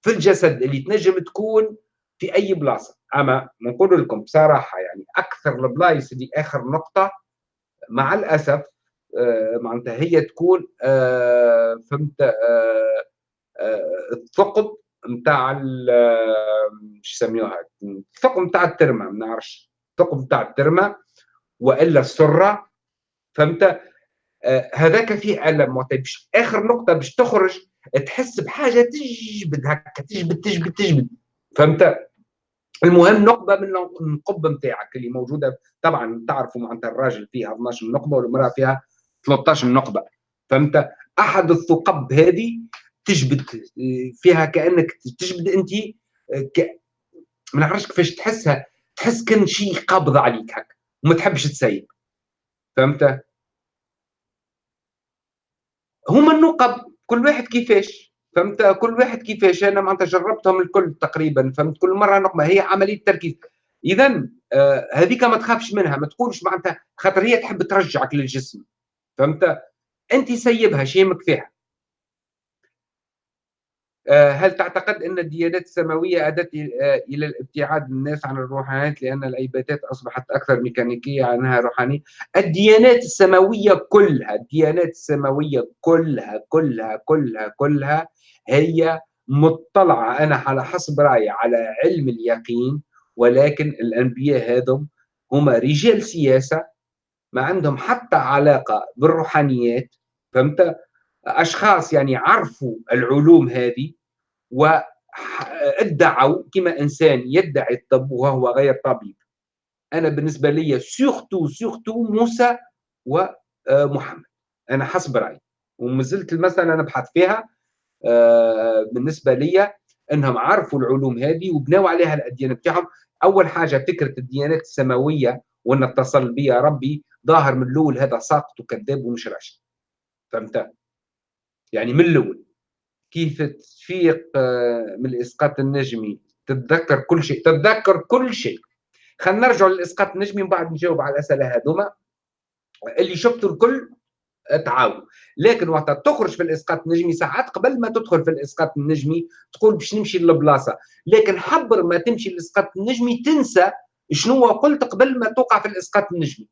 في الجسد اللي تنجم تكون في أي بلاصة. أما نقول لكم بصراحة يعني أكثر البلايص اللي آخر نقطة مع الأسف آه معناتها هي تكون آه فهمت آه آه الثقب نتاع شو يسميوها الثقب نتاع الترمة ما نعرفش. الثقب نتاع الترمة وإلا السرة فهمت؟ آه هذاك فيه ألم آخر نقطة باش تخرج تحس بحاجة تجبد هكا تجبد تجبد تجبد. فهمت؟ المهم نقبة من النقب نتاعك اللي موجودة. طبعا تعرفوا معناتها الراجل فيها 12 نقبة والمرأة فيها 13 نقبة. فهمت؟ أحد الثقب هذه تجبد فيها كأنك تجبد أنت ك... ما نعرفش كيفاش تحسها تحس كان شيء قابض عليك هكا وما تحبش تسيب فهمت؟ هما النقب كل واحد كيفاش؟ فهمت؟ كل واحد كيفاش؟ أنا معناتها جربتهم الكل تقريبا فهمت؟ كل مرة نقمة هي عملية تركيز اذا آه هذيك ما تخافش منها ما تقولش معناتها خاطر هي تحب ترجعك للجسم. فهمت؟ أنت سيبها شيمك فيها هل تعتقد أن الديانات السماوية أدت آه، إلى الابتعاد الناس عن الروحانيات لأن العبادات أصبحت أكثر ميكانيكية عنها روحانية؟ الديانات السماوية كلها الديانات السماوية كلها كلها كلها كلها هي مطلعة أنا على حسب رأيي على علم اليقين ولكن الأنبياء هذم هم رجال سياسة ما عندهم حتى علاقة بالروحانيات فهمت؟ أشخاص يعني عرفوا العلوم هذه وادعوا كما إنسان يدعي الطب وهو غير طبيب. أنا بالنسبة لي surtout surtout موسى ومحمد أنا حسب رأيي. ومازلت المساله نبحث فيها آه، بالنسبة لي إنهم عرفوا العلوم هذه وبنوا عليها الاديان بتاعهم. أول حاجة فكرة الديانات السماوية وإن اتصل بي ربي ظاهر من الأول هذا ساقط وكذاب ومش راشد. فهمت؟ يعني من الأول. كيف تفيق آه، من الإسقاط النجمي. تتذكر كل شيء تتذكر كل شيء. خلينا نرجع للإسقاط النجمي ومن بعد نجاوب على الأسئلة هذوما. اللي شفتوا الكل تعاون لكن وقت تخرج في الإسقاط النجمي ساعات قبل ما تدخل في الإسقاط النجمي تقول باش نمشي للبلاصة. لكن حبر ما تمشي للإسقاط النجمي تنسى شنو قلت قبل ما توقع في الإسقاط النجمي.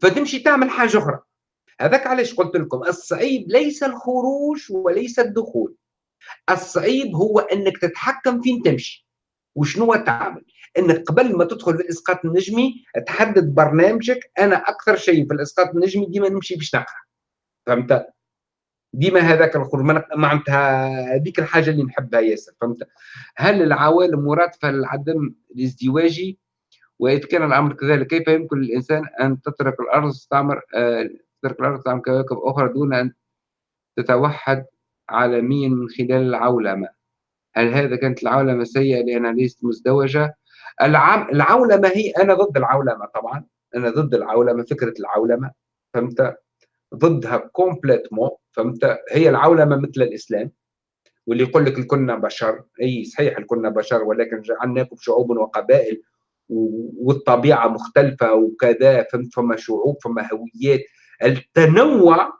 فتمشي تعمل حاجة أخرى. هذاك علاش قلت لكم؟ الصعيب ليس الخروج وليس الدخول. الصعيب هو أنك تتحكم فين تمشي. وشنو تعمل؟ أنك قبل ما تدخل في الاسقاط النجمي تحدد برنامجك. أنا أكثر شيء في الإسقاط النجمي ديما نمشي باش نقرأ. فهمت؟ ديما هذاك الخروج. معناتها هذيك الحاجة اللي نحبها ياسر. فهمت؟ هل العوالم مرادفه للعدم الازدواجي؟ واذا كان الأمر كذلك كيف يمكن للإنسان أن تترك الأرض تستعمر آه تترك الأرض تستعمر كواكب أخرى دون أن تتوحد عالميا من خلال العولمة. هل هذا كانت العولمة سيئة لانها ليست مزدوجة؟ العم... العولمة هي أنا ضد العولمة طبعا. أنا ضد العولمة فكرة العولمة. فهمت؟ ضدها complètement فهمت؟ هي العولمة مثل الإسلام. واللي يقول لك كنا بشر. أي صحيح كنا بشر ولكن جعلناكم شعوب وقبائل والطبيعة مختلفة وكذا. فهمت؟ فما شعوب فما هويات. التنوع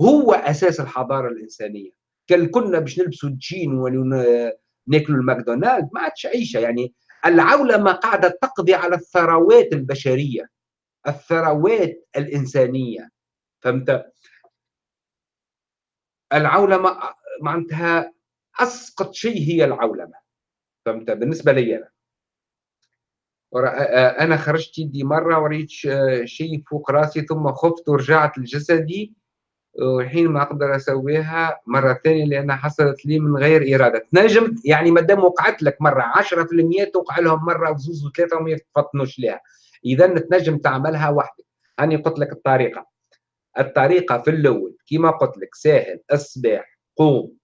هو أساس الحضارة الإنسانية. كان كنا باش نلبسوا الجين وناكلوا الماكدونالد ما عادش عيشة. يعني العولمة قاعدة تقضي على الثروات البشرية الثروات الإنسانية. فهمت؟ العولمة معناتها أسقط شيء هي العولمة. فهمت؟ بالنسبة لي أنا. أنا خرجت يدي مرة وريت شيء فوق راسي ثم خفت ورجعت لجسدي والحين ما أقدر أسويها مرة ثانية لأنها حصلت لي من غير إرادة. تنجم يعني ما دام وقعت لك مرة 10% توقع لهم مرة وزوز وثلاثة وما يفطنوش لها إذا تنجم تعملها وحدك. أني قلت لك الطريقة. الطريقة في الأول كما قلت لك ساهل الصباح قوم.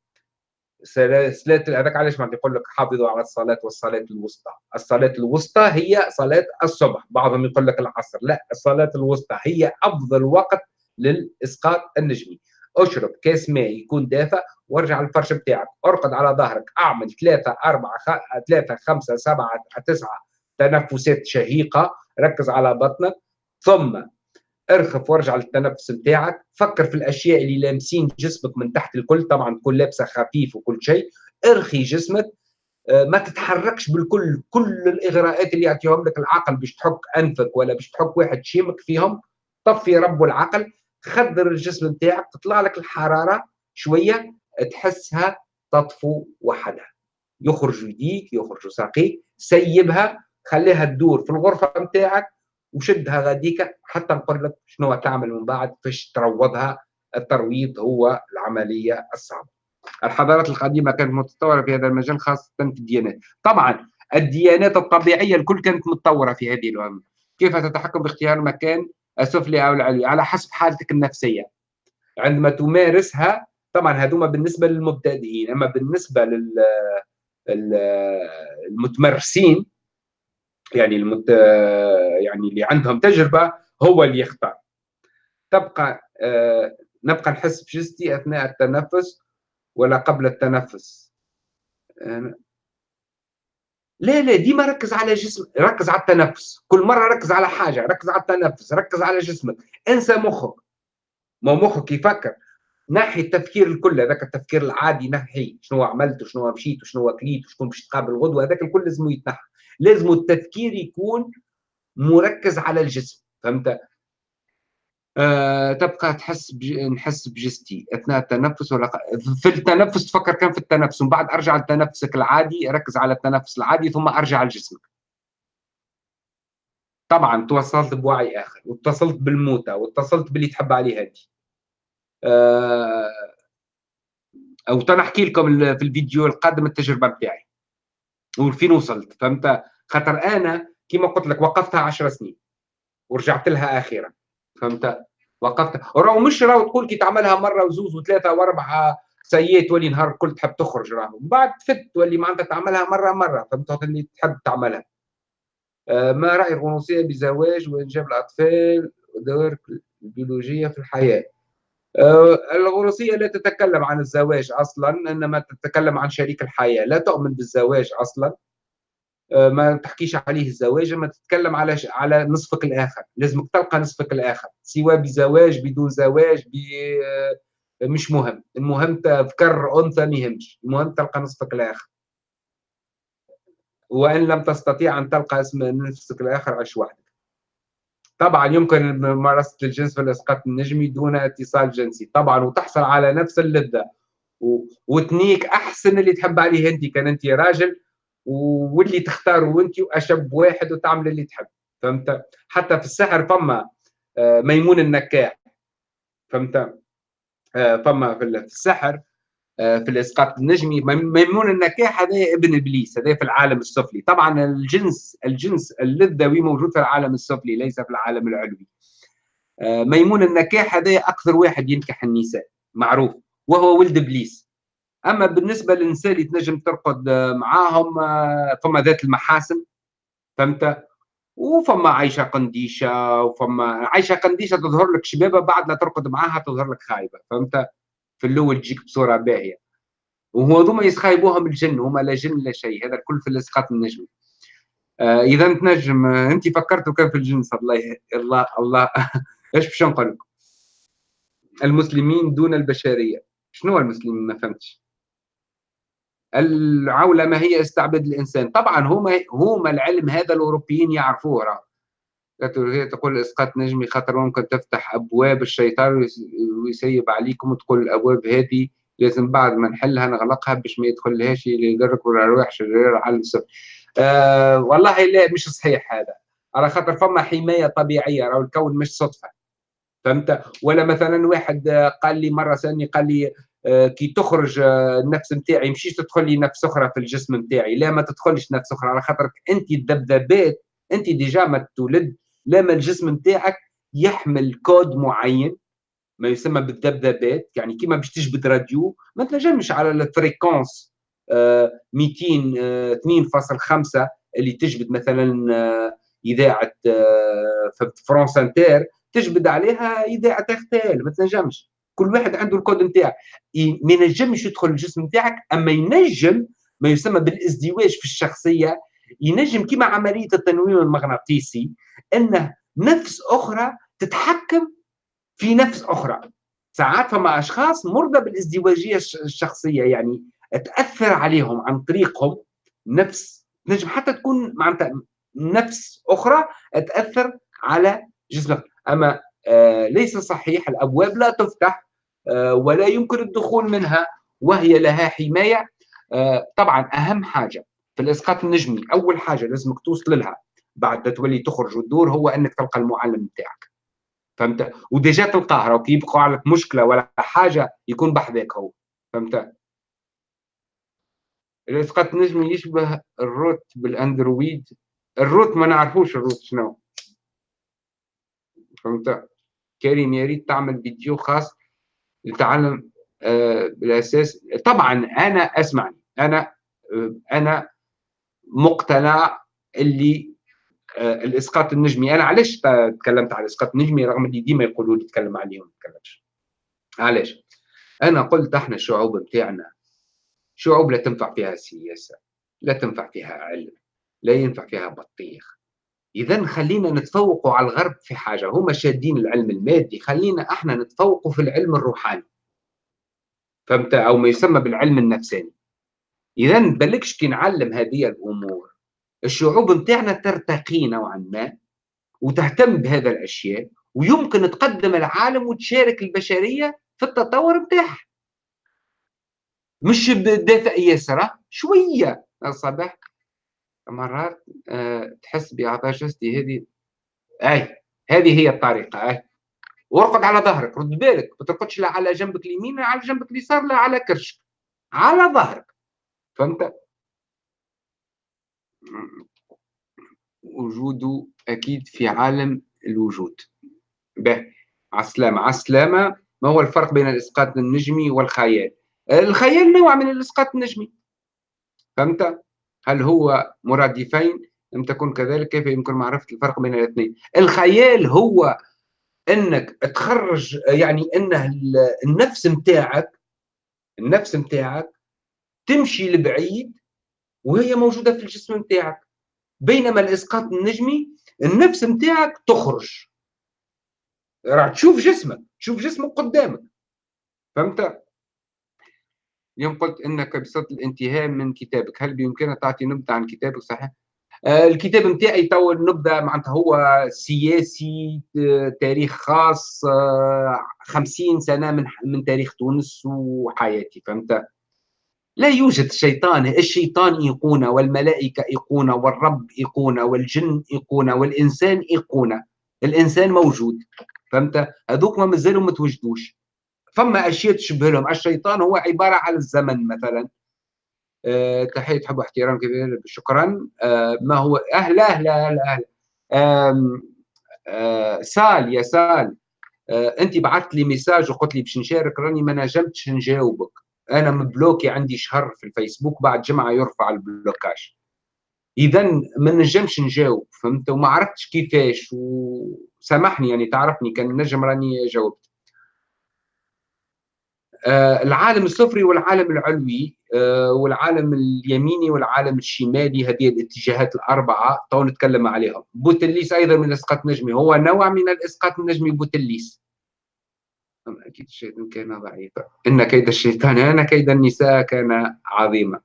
صلاة هذاك علاش ما يقول لك حافظوا على الصلاة والصلاة الوسطى، الصلاة الوسطى هي صلاة الصبح، بعضهم يقول لك العصر، لا الصلاة الوسطى هي أفضل وقت للإسقاط النجمي، أشرب كاس ماء يكون دافئ وارجع الفرش بتاعك، أرقد على ظهرك، أعمل ثلاثة أربعة خ... ثلاثة خمسة سبعة تسعة تنفسات شهيقة، ركز على بطنك، ثم ارخف وارجع للتنفس بتاعك فكر في الأشياء اللي لامسين جسمك من تحت الكل طبعا تكون لابسه خفيف وكل شيء ارخي جسمك آه، ما تتحركش بالكل كل الإغراءات اللي يعطيهم لك العقل باش تحك أنفك ولا باش تحك واحد شيمك فيهم طفي رب العقل خدر الجسم بتاعك تطلع لك الحرارة شوية تحسها تطفو وحدها. يخرج يديك يخرج ساقيك سيبها خليها تدور في الغرفة بتاعك وشدها غاديك حتى نقول لك شنو تعمل من بعد فاش تروضها الترويض هو العملية الصعبة. الحضارات القديمة كانت متطورة في هذا المجال خاصة في الديانات. طبعا الديانات الطبيعية الكل كانت متطورة في هذه الامه. كيف تتحكم باختيار المكان السفلي أو العلوي على حسب حالتك النفسية. عندما تمارسها طبعا هذوما بالنسبة للمبتدئين أما بالنسبة لل المتمرسين يعني المت... يعني اللي عندهم تجربة هو اللي يختار. تبقى آه نبقى نحس بجسدي أثناء التنفس ولا قبل التنفس. آه لا لا ديما ركز على جسم ركز على التنفس. كل مرة ركز على حاجة ركز على التنفس ركز على جسمك. انسى مخك. ما مخك يفكر. نحي التفكير الكل هذاك التفكير العادي نحي شنو عملت وشنو مشيت وشنو كليت وشكون باش تقابل غدوة هذاك الكل لازم يتنحى. لازم التفكير يكون مركز على الجسم فهمت؟ آه تبقى تحس بج... نحس بجستي أثناء التنفس ولا في التنفس تفكر كان في التنفس ومن بعد أرجع لتنفسك العادي ركز على التنفس العادي ثم أرجع لجسمك. طبعا توصلت بوعي آخر واتصلت بالموتى واتصلت باللي تحب عليه هذه آه أو تنحكي لكم في الفيديو القادم التجربة بتاعي. وفين وصلت؟ فهمت خاطر أنا كما قلت لك وقفتها 10 سنين ورجعت لها أخيرا. فهمت وقفت. راهو مش راهو تقول كي تعملها مرة وزوز وثلاثة وأربعة سيئة تولي نهار الكل تحب تخرج راهو. بعد تفت تولي معناتها تعملها مرة مرة فهمت اللي تحب تعملها. آه ما رأي الغنوصيه بزواج وإنجاب الأطفال ودور البيولوجية في الحياة. آه، الغنوصية لا تتكلم عن الزواج أصلا إنما تتكلم عن شريك الحياة. لا تؤمن بالزواج أصلا. آه، ما تحكيش عليه الزواج ما تتكلم على على نصفك الآخر. لازمك تلقى نصفك الآخر سواء بزواج بدون زواج ب آه، مش مهم. المهم تذكر أنثى ما يهمش. المهم تلقى نصفك الآخر. وإن لم تستطيع أن تلقى اسم نفسك الآخر عش وحدك. طبعا يمكن ممارسة الجنس في الإسقاط النجمي دون اتصال جنسي. طبعا وتحصل على نفس اللذة. وتنيك أحسن اللي تحب عليه أنت. كان أنت راجل واللي تختاره أنت وأشب واحد وتعمل اللي تحب. فهمت؟ حتى في السحر فما آه، ميمون النكاح. فهمت؟ آه، فما في السحر في الإسقاط النجمي. ميمون النكاح هذا ابن إبليس هذا في العالم السفلي. طبعا الجنس الجنس اللذوي موجود في العالم السفلي ليس في العالم العلوي. ميمون النكاح هذا أكثر واحد ينكح النساء معروف وهو ولد إبليس. أما بالنسبة للنساء اللي تنجم ترقد معاهم آه، فما ذات المحاسن فهمت؟ وفما عايشة قنديشة وفما عايشة قنديشة تظهر لك شبابة بعد لا ترقد معاها تظهر لك خايبة فهمت؟ في الأول تجيك بصورة باهية. وهو ذوما يسخايبوهم الجن هما لا جن لا شيء هذا الكل في الأسقاط النجمي. آه إذا تنجم انت فكرتوا كان في الجنس الله الله الله. إيش باش نقول لكم؟ المسلمين دون البشرية. شنو المسلمين؟ ما فهمتش. العولمة هي استعباد الإنسان. طبعا هما هما العلم هذا الأوروبيين يعرفوه راه. هي تقول إسقاط نجمي خاطر ممكن تفتح أبواب الشيطان ويسيب عليكم وتقول الأبواب. هذه لازم بعد ما نحلها نغلقها باش ما يدخلهاش اللي يدرك الارواح شرير على السفل آه والله لا مش صحيح هذا. على خاطر فما حماية طبيعية راهو الكون مش صدفة. فهمت؟ ولا مثلا واحد قال لي مرة ثانية قال لي آه، كي تخرج آه، النفس نتاعي مشيش تدخل لي نفس أخرى في الجسم نتاعي لا ما تدخلش نفس أخرى. على خاطرك أنت الذبذبات أنت déjà ما تولد لا ما الجسم نتاعك يحمل كود معين ما يسمى بالذبذبات يعني كيما باش تجبد راديو ما تنجمش على ال fréquence 200 2.5 اللي تجبد مثلا آه، إذاعة France Inter تجبد عليها إذاعة RTL ما تنجمش. كل واحد عنده الكود نتاعه. ما ينجمش يدخل الجسم نتاعك أما ينجم ما يسمى بالإزدواج في الشخصية ينجم كما عملية التنويم المغناطيسي إنه نفس أخرى تتحكم في نفس أخرى. ساعات فما أشخاص مرضى بالازدواجية الشخصية يعني تأثر عليهم عن طريقهم نفس نجم حتى تكون معناتها نفس أخرى تأثر على جسمك أما آه ليس صحيح الأبواب لا تفتح آه، ولا يمكن الدخول منها وهي لها حماية. آه، طبعا أهم حاجة في الإسقاط النجمي أول حاجة لازمك توصل لها بعد تولي تخرج وتدور هو إنك تلقى المعلم بتاعك. فهمت؟ و déjà تلقاه لو كي عليك مشكلة ولا حاجة يكون بحذاك هو. فهمت؟ الإسقاط النجمي يشبه ال root بال Android. ال root ما نعرفوش ال root شنو. فهمت؟ كريم يا ريت تعمل فيديو خاص لتعلم آه، بالأساس. طبعا أنا أسمعني. أنا آه، أنا مقتنع اللي آه، الإسقاط النجمي. أنا علاش تكلمت على الإسقاط النجمي رغم اللي ديما يقولوا لي تكلم عليهم ما تكلمش. علاش؟ أنا قلت إحنا الشعوب بتاعنا شعوب لا تنفع فيها سياسة لا تنفع فيها علم لا ينفع فيها بطيخ. اذا خلينا نتفوقوا على الغرب في حاجة. هما شادين العلم المادي خلينا إحنا نتفوقوا في العلم الروحاني. فهمت؟ أو ما يسمى بالعلم النفساني. إذا بلكش كي نعلم هذه الأمور الشعوب نتاعنا ترتقي نوعا ما وتهتم بهذا الأشياء ويمكن تقدم العالم وتشارك البشرية في التطور نتاعها مش بدافع ياسر شوية الصباح مرات آه، تحس جسدي هذه أي هذه هي الطريقة أي. وارقد على ظهرك رد بالك ما ترقدش لا على جنبك اليمين لا على جنبك اليسار لا على كرشك على ظهرك. فهمت وجوده أكيد في عالم الوجود. به على السلامة ما هو الفرق بين الإسقاط النجمي والخيال؟ الخيال نوع من الإسقاط النجمي. فهمت هل هو مرادفين؟ لم تكن كذلك. كيف يمكن معرفة الفرق بين الاثنين؟ الخيال هو أنك تخرج يعني أنه النفس نتاعك النفس نتاعك تمشي لبعيد وهي موجودة في الجسم نتاعك. بينما الإسقاط النجمي النفس نتاعك تخرج. راح تشوف جسمك تشوف جسمك قدامك. فهمت؟ اليوم قلت إنك بصدد الانتهاء من كتابك هل بإمكانك تعطي نبذة عن كتابك؟ صحيح. آه، الكتاب نتاعي تو نبدا معناتها هو سياسي آه، تاريخ خاص آه، خمسين سنة من من تاريخ تونس وحياتي. فهمت؟ لا يوجد شيطان الشيطان ايقونه والملائكة ايقونه والرب ايقونه والجن ايقونه والإنسان ايقونه الإنسان موجود فهمت؟ هذوك ما مازالوا ما توجدوش. فما أشياء تشبه لهم. الشيطان هو عبارة على الزمن مثلا. أه تحية حب واحترام كبير شكرا. أه ما هو؟ أهلا أهلا أهلا أهلا أه سال يا سال. أه أنت بعثت لي message وقلت لي باش نشارك راني ما نجمتش نجاوبك. أنا م bloqué عندي شهر في الفيسبوك بعد جمعة يرفع ال blocage. اذا ما نجمش نجاوب فهمت؟ وما عرفتش كيفاش وسامحني يعني تعرفني كان نجم راني جاوبت. آه العالم السفلي والعالم العلوي آه والعالم اليميني والعالم الشمالي هذه الاتجاهات الأربعة تو نتكلم عليهم. بوتليس أيضا من الاسقاط النجمي هو نوع من الاسقاط النجمي بوتليس. أكيد الشيطان كان ضعيفا إن كيد الشيطان أنا كيد النساء كان عظيما.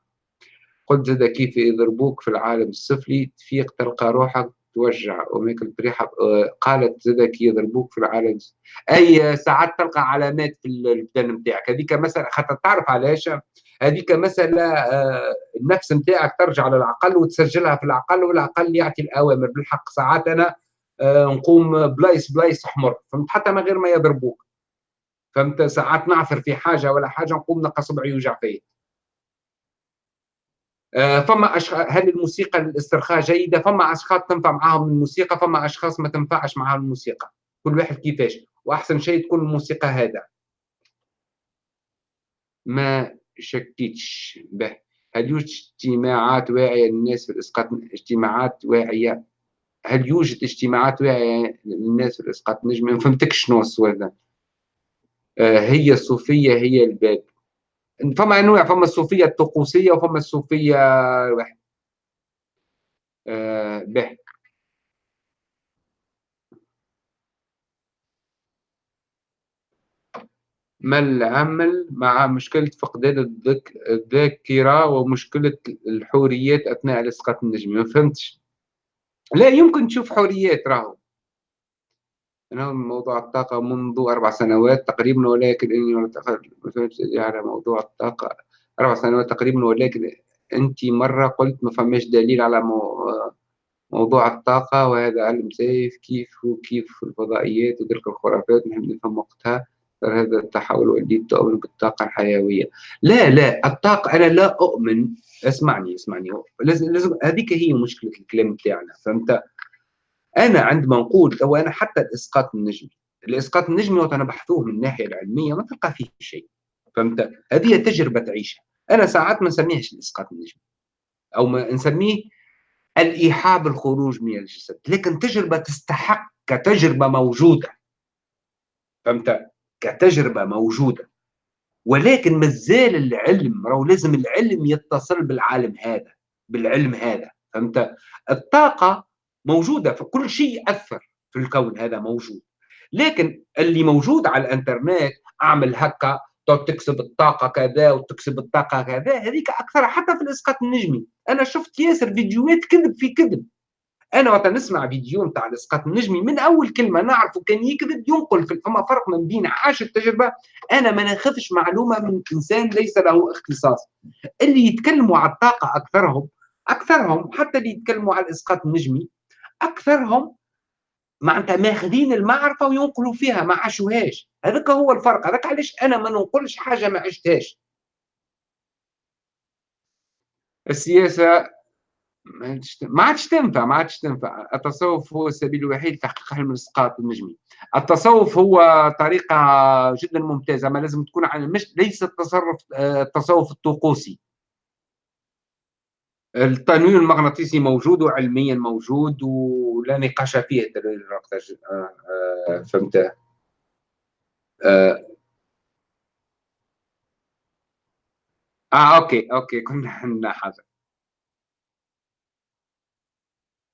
قلت زاد كيف يضربوك في العالم السفلي تفيق تلقى روحك توجع. وماكل بريحة قالت زاد كي يضربوك في العالم أي ساعات تلقى علامات في البدن نتاعك هذيك مسألة خاطر تعرف علاش؟ هذيك مسألة آه، النفس نتاعك ترجع للعقل وتسجلها في العقل والعقل يعطي الأوامر. بالحق ساعات أنا آه، نقوم بلايص بلايص حمر فهمت؟ حتى من غير ما يضربوك. فهمت؟ ساعات نعثر في حاجة ولا حاجة نقوم نلقى صبعي يوجع فيا آه، فما أشخاص هل الموسيقى للاسترخاء جيدة؟ فما أشخاص تنفع معاهم الموسيقى فما أشخاص ما تنفعش معاهم الموسيقى. كل واحد كيفاش؟ وأحسن شيء تكون الموسيقى هذا ما شكيتش. به. هل يوجد اجتماعات واعية للناس في الإسقاط اجتماعات واعية؟ هل يوجد اجتماعات واعية للناس في الإسقاط النجمي ما فهمتكش شنو السؤال هي الصوفية هي الباب. فما أنواع فما الصوفية الطقوسية وفما الصوفية واحد. آه به. ما العمل مع مشكلة فقدان الذاكرة ومشكلة الحوريات أثناء الإسقاط النجمي ما فهمتش. لا يمكن تشوف حوريات راهو. أنا موضوع الطاقة منذ أربع سنوات تقريبا ولكن إني على موضوع الطاقة. أربع سنوات تقريبا ولكن أنت مرة قلت ما فماش دليل على موضوع الطاقة وهذا علم زايف كيف وكيف الفضائيات وتلك الخرافات نحب نفهم وقتها. هذا التحول والدي تؤمن بالطاقة الحيوية. لا لا الطاقة أنا لا أؤمن. اسمعني اسمعني. لازم لازم هذيك هي مشكلة الكلام بتاعنا فهمت؟ أنا عندما نقول تو أنا حتى الإسقاط النجمي الإسقاط النجمي وقت بحثوه من الناحية العلمية ما تلقى فيه شيء فهمت؟ هذه تجربة تعيشها أنا ساعات ما نسميهش الإسقاط النجمي أو ما نسميه الإيحاء بالخروج من الجسد لكن تجربة تستحق كتجربة موجودة فهمت؟ كتجربة موجودة. ولكن مازال العلم راهو لازم العلم يتصل بالعالم هذا بالعلم هذا فهمت؟ الطاقة موجودة فكل شيء أثر في الكون هذا موجود. لكن اللي موجود على الإنترنت أعمل هكا تكسب الطاقة كذا وتكسب الطاقة كذا هذيك أكثر حتى في الإسقاط النجمي. أنا شفت ياسر فيديوهات كذب في كذب. أنا وقت نسمع فيديو نتاع الإسقاط النجمي من أول كلمة نعرفه كان يكذب ينقل فما فرق من بين عاش التجربة. أنا ما ناخذش معلومة من إنسان ليس له اختصاص. اللي يتكلموا على الطاقة أكثرهم أكثرهم حتى اللي يتكلموا على الإسقاط النجمي أكثرهم معناتها ماخذين المعرفة وينقلوا فيها ما عاشوهاش. هذاك هو الفرق. هذاك علاش أنا ما ننقلش حاجة ما عشتهاش. السياسة ما عادش تنفع. ما عادش تنفع التصوف هو السبيل الوحيد لتحقيق حلم الإسقاط النجمي التصوف هو طريقة جدا ممتازة ما لازم تكون على مش ليس التصرف آه، التصوف الطقوسي. التنويم المغناطيسي موجود وعلميا موجود ولا نقاش فيه آه، آه، فهمت آه, آه OK OK كنا حنا حاجة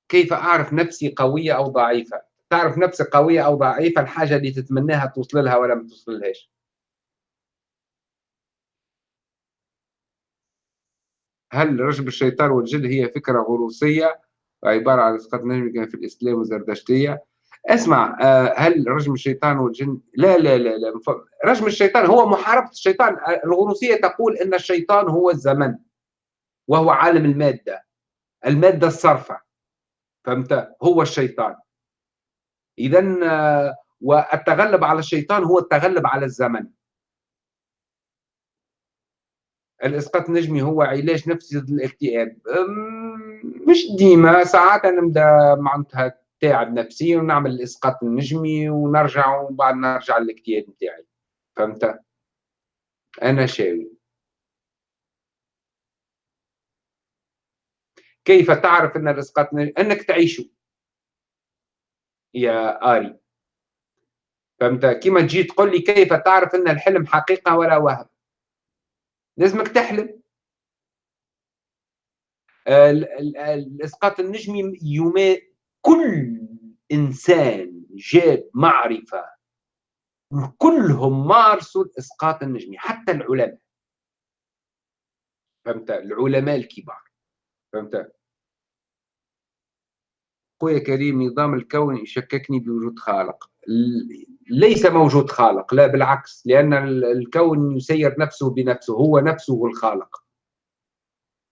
كيف أعرف نفسي قوية أو ضعيفة؟ تعرف نفسك قوية أو ضعيفة الحاجة اللي تتمناها توصل لها ولا ما توصلهاش. هل رجب الشيطان والجن هي فكرة غروسية؟ عبارة عن إسقاط نجم في الإسلام وزردشتية. اسمع آه، هل رجم الشيطان والجن؟ لا لا لا لا رجم الشيطان هو محاربة الشيطان. الغروسية تقول أن الشيطان هو الزمن وهو عالم المادة المادة الصرفة. فهمت؟ هو الشيطان. إذا آه، والتغلب على الشيطان هو التغلب على الزمن. الإسقاط النجمي هو علاج نفسي ضد الاكتئاب. مش ديما ساعات أنا نبدأ معناتها تعب نفسيا ونعمل الإسقاط النجمي ونرجع وبعد نرجع للاكتئاب نتاعي. فهمت؟ أنا شاوي. كيف تعرف أن الإسقاط أنك تعيشه؟ يا آري. فهمت؟ كيما تجي تقول لي كيف تعرف أن الحلم حقيقة ولا وهم؟ لازمك تحلم. الإسقاط النجمي يما كل إنسان جاب معرفة كلهم مارسوا الإسقاط النجمي حتى العلماء. فهمت؟ العلماء الكبار. فهمت؟ خويا كريم نظام الكون يشككني بوجود خالق. ليس موجود خالق لا بالعكس لأن الكون يسير نفسه بنفسه هو نفسه الخالق.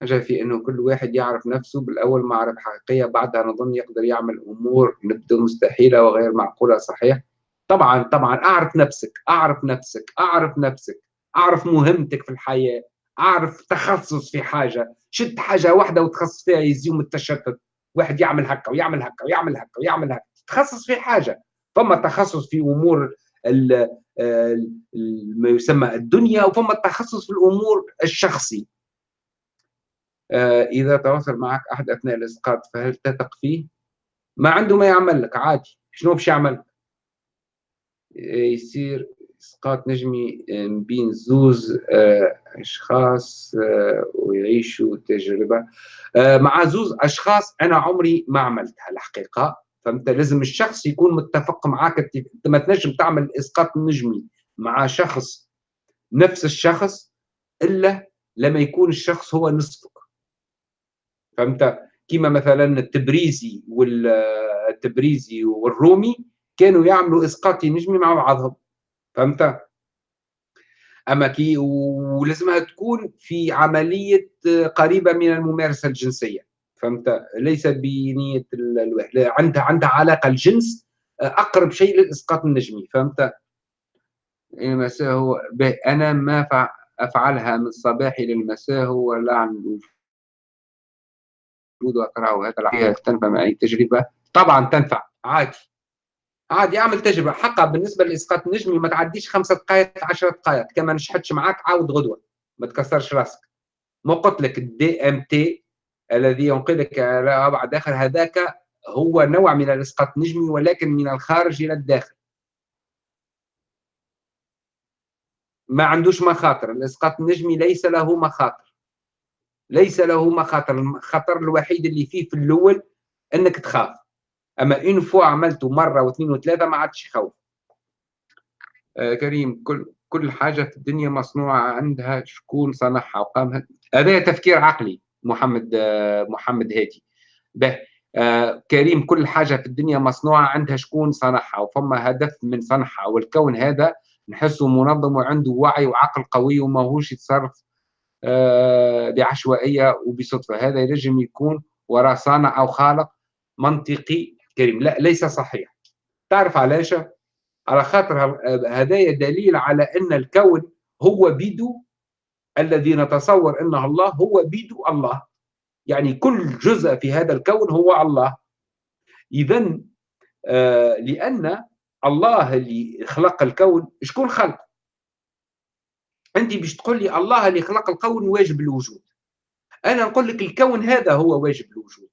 حاجة في أنه كل واحد يعرف نفسه بالأول معرفة حقيقية بعدها نظن يقدر يعمل أمور نبدو مستحيلة وغير معقولة صحيح؟ طبعا طبعا أعرف نفسك أعرف نفسك أعرف نفسك أعرف مهمتك في الحياة أعرف تخصص في حاجة شد حاجة واحدة وتخصص فيها يزيوم التشتت واحد يعمل هكا ويعمل هكا ويعمل هكا ويعمل هكا تخصص في حاجة. فما تخصص في أمور ما يسمى الدنيا وفما التخصص في الأمور الشخصي آه، إذا تواصل معك أحد أثناء الإسقاط فهل تثق فيه؟ ما عنده ما يعمل لك عادي شنو باش يعمل؟ يصير إسقاط نجمي بين زوز آه، أشخاص آه، ويعيشوا تجربة مع زوز أشخاص أنا عمري ما عملتها الحقيقة فأنت لازم الشخص يكون متفق معاك أنت ما تنجم تعمل إسقاط نجمي مع شخص نفس الشخص إلا لما يكون الشخص هو نصفك. فهمت؟ كيما مثلا التبريزي والتبريزي والرومي كانوا يعملوا إسقاط نجمي مع بعضهم. فهمت؟ أما كي ولازمها تكون في عملية قريبة من الممارسة الجنسية. فهمت؟ ليس بنية الوحده عندها عندها علاقة الجنس آه، أقرب شيء للإسقاط النجمي فهمت؟ المساء هو أنا ما أفعلها من الصباح إلى المساء هو لا عن الوجود واقراه هذا تنفع معي تجربة؟ طبعا تنفع عادي. عادي اعمل تجربة. حقا بالنسبة للاسقاط النجمي ما تعديش خمسة دقائق 10 دقائق. كما نجحتش معاك عاود غدوة. ما تكسرش راسك. ما قلت لك ال DMT الذي ينقلك إلى أبعد آخر هذاك هو نوع من الإسقاط النجمي ولكن من الخارج إلى الداخل. ما عندوش مخاطر الإسقاط النجمي ليس له مخاطر. ليس له مخاطر الخطر الوحيد اللي فيه في الأول أنك تخاف. أما إن فو عملته مرة واثنين وثلاثة ما عادش يخوف. آه كريم كل كل حاجة في الدنيا مصنوعة عندها شكون صنعها وقام هذا تفكير عقلي. محمد محمد هادي به. آه كريم كل حاجة في الدنيا مصنوعة عندها شكون صنعها؟ وفما هدف من صنعها. والكون هذا نحسه منظم وعنده وعي وعقل قوي وماهوش يتصرف آه بعشوائية وبصدفة. هذا ينجم يكون وراء صانع أو خالق منطقي كريم. لا ليس صحيح. تعرف علاش؟ على خاطر هذا دليل على أن الكون هو بيدو الذي نتصور أنه الله هو بيد الله. يعني كل جزء في هذا الكون هو الله. اذا آه لأن الله اللي خلق الكون شكون خلق؟ انت باش تقول لي الله اللي خلق الكون واجب الوجود. أنا نقول لك الكون هذا هو واجب الوجود.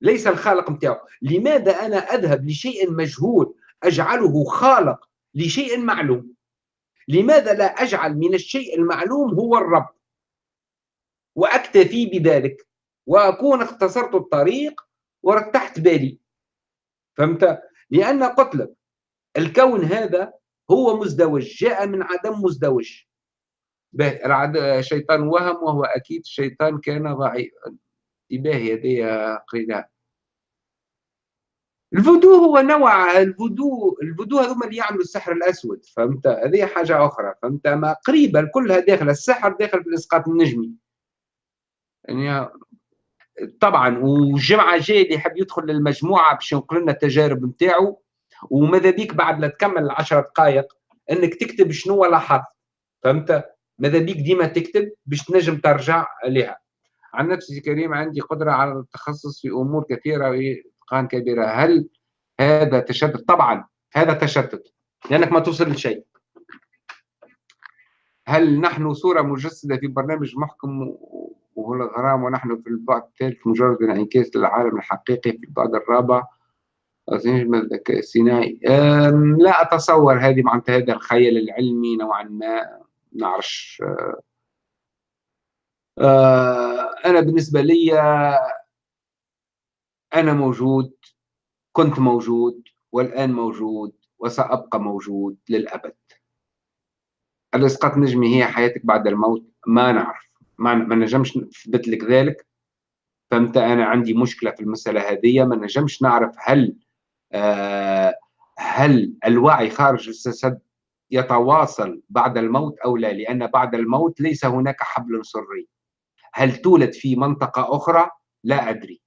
ليس الخالق نتاعو. لماذا أنا أذهب لشيء مجهول أجعله خالق لشيء معلوم؟ لماذا لا أجعل من الشيء المعلوم هو الرب؟ وأكتفي بذلك وأكون اختصرت الطريق ورتحت بالي. فهمت؟ لأن قلت لك الكون هذا هو مزدوج جاء من عدم مزدوج. الشيطان وهم وهو أكيد الشيطان كان ضعيفا. انتباه هذه قريناها الفودو هو نوع الفودو الفودو هذوما اللي يعملوا السحر الأسود فهمت؟ هذه حاجة أخرى فهمت؟ ما قريبه كلها داخل السحر داخل في الإسقاط النجمي. يعني طبعا والجمعه الجايه اللي يحب يدخل للمجموعة باش ينقل لنا التجارب نتاعو وماذا بيك بعد لا تكمل العشر دقائق إنك تكتب شنو لاحظت فهمت؟ ماذا بيك ديما تكتب باش تنجم ترجع لها عن نفسي كريم عندي قدرة على التخصص في أمور كثيرة واتقان كبيرة. هل هذا تشتت؟ طبعا هذا تشتت لأنك ما توصل لشيء. هل نحن صورة مجسدة في برنامج محكم وهو الغرام ونحن في البعد الثالث مجرد انعكاس للعالم الحقيقي في البعد الرابع؟ الذكاء الصناعي لا أتصور هذه معناتها هذا الخيال العلمي نوعا ما. نعرفش آه، آه، أنا بالنسبة لي أنا موجود كنت موجود والآن موجود وسأبقى موجود للأبد. الإسقاط النجمي هي حياتك بعد الموت؟ ما نعرف. ما, ما نجمش نثبت لك ذلك. فهمت؟ أنا عندي مشكلة في المسألة هذه ما نجمش نعرف هل آه، هل الوعي خارج الجسد يتواصل بعد الموت أو لا لأن بعد الموت ليس هناك حبل سري. هل تولد في منطقة أخرى؟ لا أدري.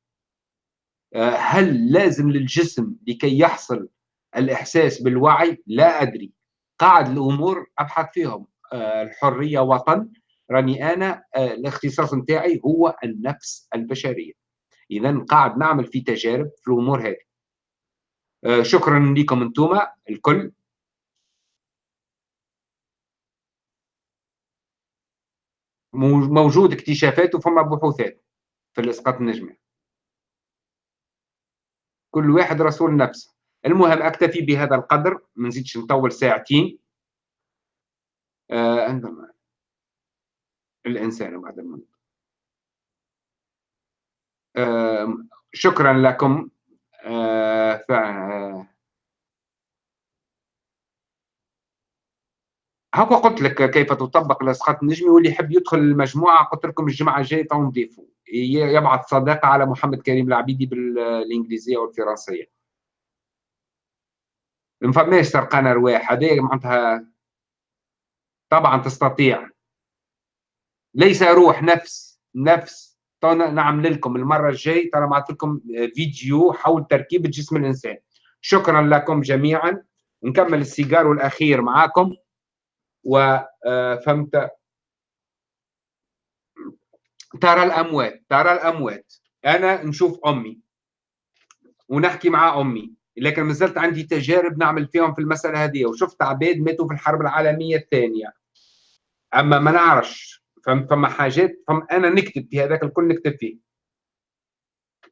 هل لازم للجسم لكي يحصل الإحساس بالوعي؟ لا أدري. قاعد الأمور أبحث فيهم. آه، الحرية وطن. راني أنا الاختصاص نتاعي هو النفس البشرية. إذا قاعد نعمل في تجارب في الأمور هذه. آه، شكرا لكم أنتم الكل. موجود اكتشافات وفما بحوثات في الاسقاط النجمي كل واحد رسول نفسه. المهم أكتفي بهذا القدر ما نزيدش نطول ساعتين. آه الإنسان بعد الموت. آه شكرا لكم. آه، ف هكا قلت لك كيف تطبق الاسقاط النجمي واللي يحب يدخل المجموعة قلت لكم الجمعة الجاية تو نضيفوا يبعث صداقه على محمد كريم العبيدي بالإنجليزية والفرنسية. ما فماش سرقان ارواح هذه معناتها طبعا تستطيع. ليس روح نفس نفس. نعمل لكم. المرة الجاي ترى بعث لكم فيديو حول تركيبه جسم الإنسان. شكرا لكم جميعا. نكمل السيجار الأخير معاكم. وفهمت آه، ترى الأموات ترى الأموات. أنا نشوف أمي ونحكي مع أمي لكن ما زلت عندي تجارب نعمل فيهم في المسألة هذه. وشفت عباد ماتوا في الحرب العالمية الثانية. أما ما نعرفش فما حاجات فما أنا نكتب في هذاك الكل نكتب فيه.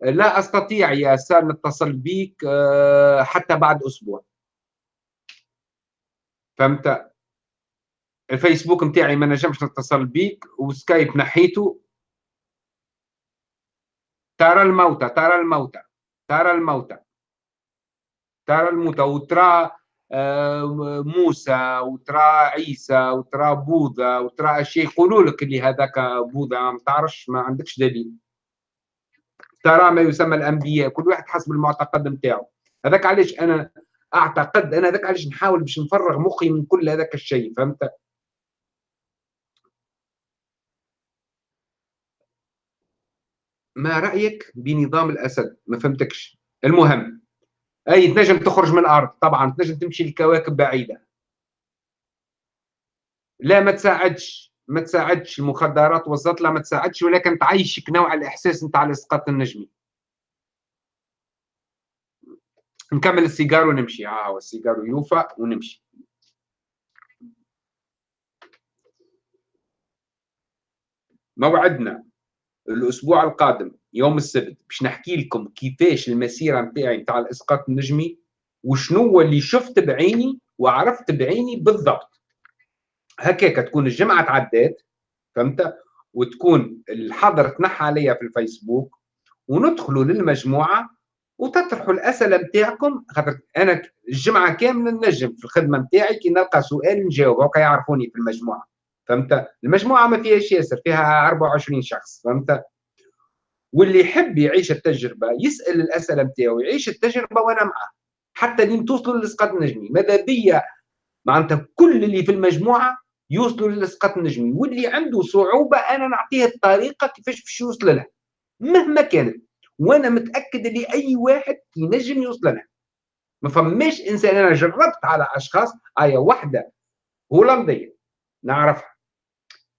لا أستطيع يا سار نتصل بيك آه، حتى بعد أسبوع. فهمت؟ الفيسبوك نتاعي ما نجمش نتصل بيك وسكايب نحيته ترى الموتى ترى الموتى ترى الموتى ترى الموتى. وترى آه، موسى وترى عيسى وترى بوذا وترى أشياء يقولوا لك اللي هذاك بوذا ما تعرفش ما عندكش دليل. ترى ما يسمى الأنبياء كل واحد حسب المعتقد نتاعو هذاك علاش أنا أعتقد أنا هذاك علاش نحاول باش نفرغ مخي من كل هذاك الشيء فهمت؟ ما رأيك بنظام الأسد؟ ما فهمتكش. المهم أي تنجم تخرج من الأرض؟ طبعا تنجم تمشي لكواكب بعيدة. لا ما تساعدش. ما تساعدش. المخدرات والزطلة ما تساعدش ولكن تعيشك نوع الإحساس نتاع الإسقاط النجمي. نكمل السيجار ونمشي. ها هو السيجار يوفى ونمشي. موعدنا. الأسبوع القادم يوم السبت باش نحكي لكم كيفاش المسيرة نتاعي نتاع الإسقاط النجمي وشنو هو اللي شفت بعيني وعرفت بعيني بالضبط. هكاك تكون الجمعة تعدات فهمت؟ وتكون الحظر تنحى عليا في الفيسبوك وندخلوا للمجموعة وتطرحوا الأسئلة نتاعكم خاطر أنا الجمعة كاملة نجم في الخدمة نتاعي كي نلقى سؤال نجاوب هكا يعرفوني في المجموعة. فهمت؟ المجموعة ما فيهاش ياسر فيها 24 شخص فهمت؟ واللي يحب يعيش التجربة يسأل الأسئلة نتاعو يعيش التجربة وأنا معاه حتى لين توصلوا للاسقاط النجمي. ماذا بيا؟ معناتها كل اللي في المجموعة يوصلوا للاسقاط النجمي واللي عنده صعوبة أنا نعطيه الطريقة كيفاش باش يوصل لها. مهما كانت وأنا متأكد اللي أي واحد ينجم يوصل لها. ما فماش إنسان أنا جربت على أشخاص ايا واحدة هولندية نعرفها.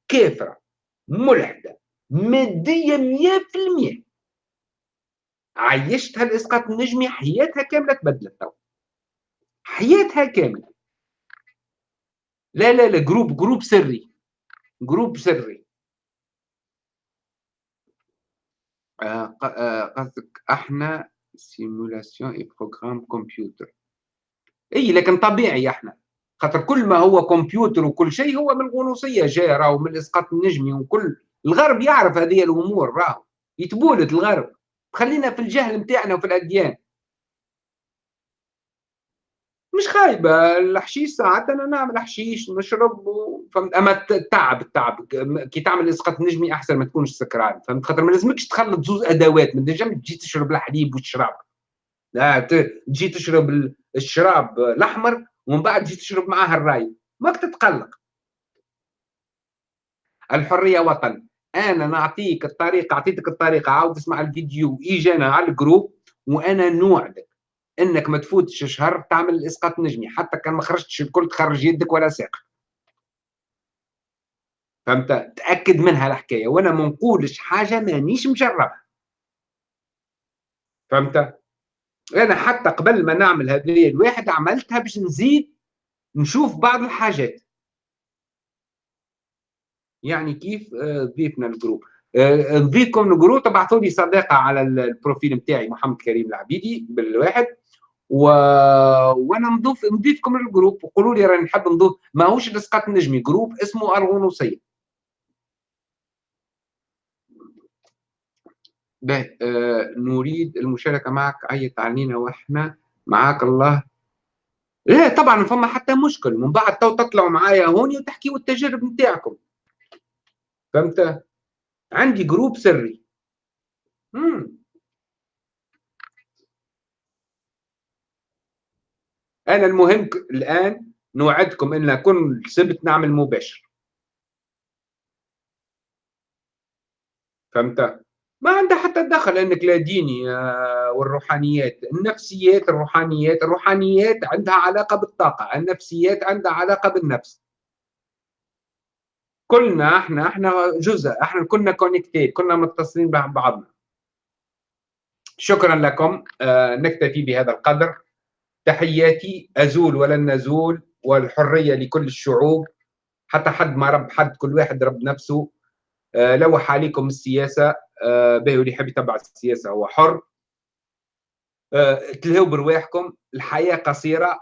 كافره ملحدة مادية 100% عيشتها الاسقاط النجمي حياتها كاملة تبدلت تو حياتها كاملة. لا لا لا groupe groupe سري. groupe سري. آه، آه، قصدك أحنا simulation اي programme كمبيوتر إي لكن طبيعي أحنا. خاطر كل ما هو كمبيوتر وكل شيء هو من الغنوصية جاي راهو من الاسقاط النجمي وكل. الغرب يعرف هذه الأمور راهو. يتبولد الغرب. خلينا في الجهل نتاعنا وفي الأديان. مش خايبة. الحشيش ساعات أنا نعمل حشيش نشرب فهمت. أما التعب التعب. كي تعمل إسقاط نجمي أحسن ما تكونش سكران. فهمت. خاطر ما لازمكش تخلط زوز أدوات. ما تنجم تجي تشرب الحليب والشراب. لا تجي تشرب الشراب الأحمر ومن بعد تجي تشرب معاه الراي ماك تتقلق الحرية وطن. أنا نعطيك الطريقة أعطيتك الطريقة عاود اسمع الفيديو اجانا على ال groupe وأنا نوعدك. إنك ما تفوتش شهر تعمل الاسقاط النجمي حتى كان ما خرجتش الكل تخرج يدك ولا ساق. فهمت؟ تأكد منها الحكاية وأنا ما نقولش حاجة مانيش مجربها فهمت؟ أنا حتى قبل ما نعمل هذه الواحد عملتها باش نزيد نشوف بعض الحاجات. يعني كيف آه، ضيفنا ال groupe. آه، نضيفكم ال groupe تبعثوا لي صداقه على ال profil نتاعي محمد كريم العبيدي بالواحد. و... وأنا نضيف نضيفكم لل groupe. وقولوا لي راني نحب نضيف ماهوش الاسقاط النجمي groupe اسمه الغنوصيه به آه نريد المشاركة معك عيط علينا وإحنا معاك الله. لا طبعا فما حتى مشكل. من بعد تو تطلعوا معايا هوني وتحكيوا التجارب نتاعكم فهمت؟ عندي groupe سري. مم. أنا المهم الآن نوعدكم إن كل سبت نعمل مباشر. فهمت؟ ما عندها حتى دخل إنك لا ديني آه، والروحانيات. النفسيات الروحانيات. الروحانيات عندها علاقة بالطاقة النفسيات عندها علاقة بالنفس. كلنا إحنا إحنا جزء إحنا كنا كونكتيد كنا متصلين ببعضنا شكرا لكم آه، نكتفي بهذا القدر. تحياتي أزول ولن نزول والحرية لكل الشعوب. حتى حد ما رب حد كل واحد رب نفسه. آه لوح عليكم السياسة. آه به اللي يحب يتبع السياسة هو حر. آه تلهوا برواحكم الحياة قصيرة.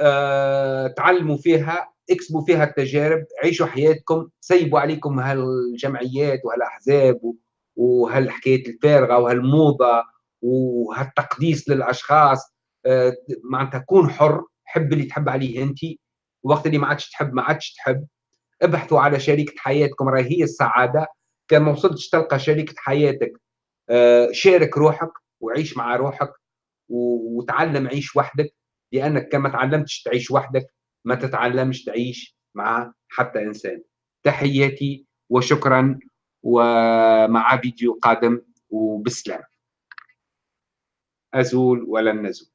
آه تعلموا فيها اكسبوا فيها التجارب عيشوا حياتكم. سيبوا عليكم هالجمعيات وهالأحزاب وهالحكايات الفارغة وهالموضة وهالتقديس للأشخاص. آه، معناتها كون حر حب اللي تحب عليه أنت. وقت اللي ما عادش تحب ما عادش تحب. ابحثوا على شريكة حياتكم راهي هي السعادة. كان ما وصلتش تلقى شريكة حياتك آه، شارك روحك وعيش مع روحك وتعلم عيش وحدك لأنك كما تعلمتش تعيش وحدك ما تتعلمش تعيش مع حتى إنسان. تحياتي وشكرا ومع فيديو قادم وبسلام. أزول ولن نزول.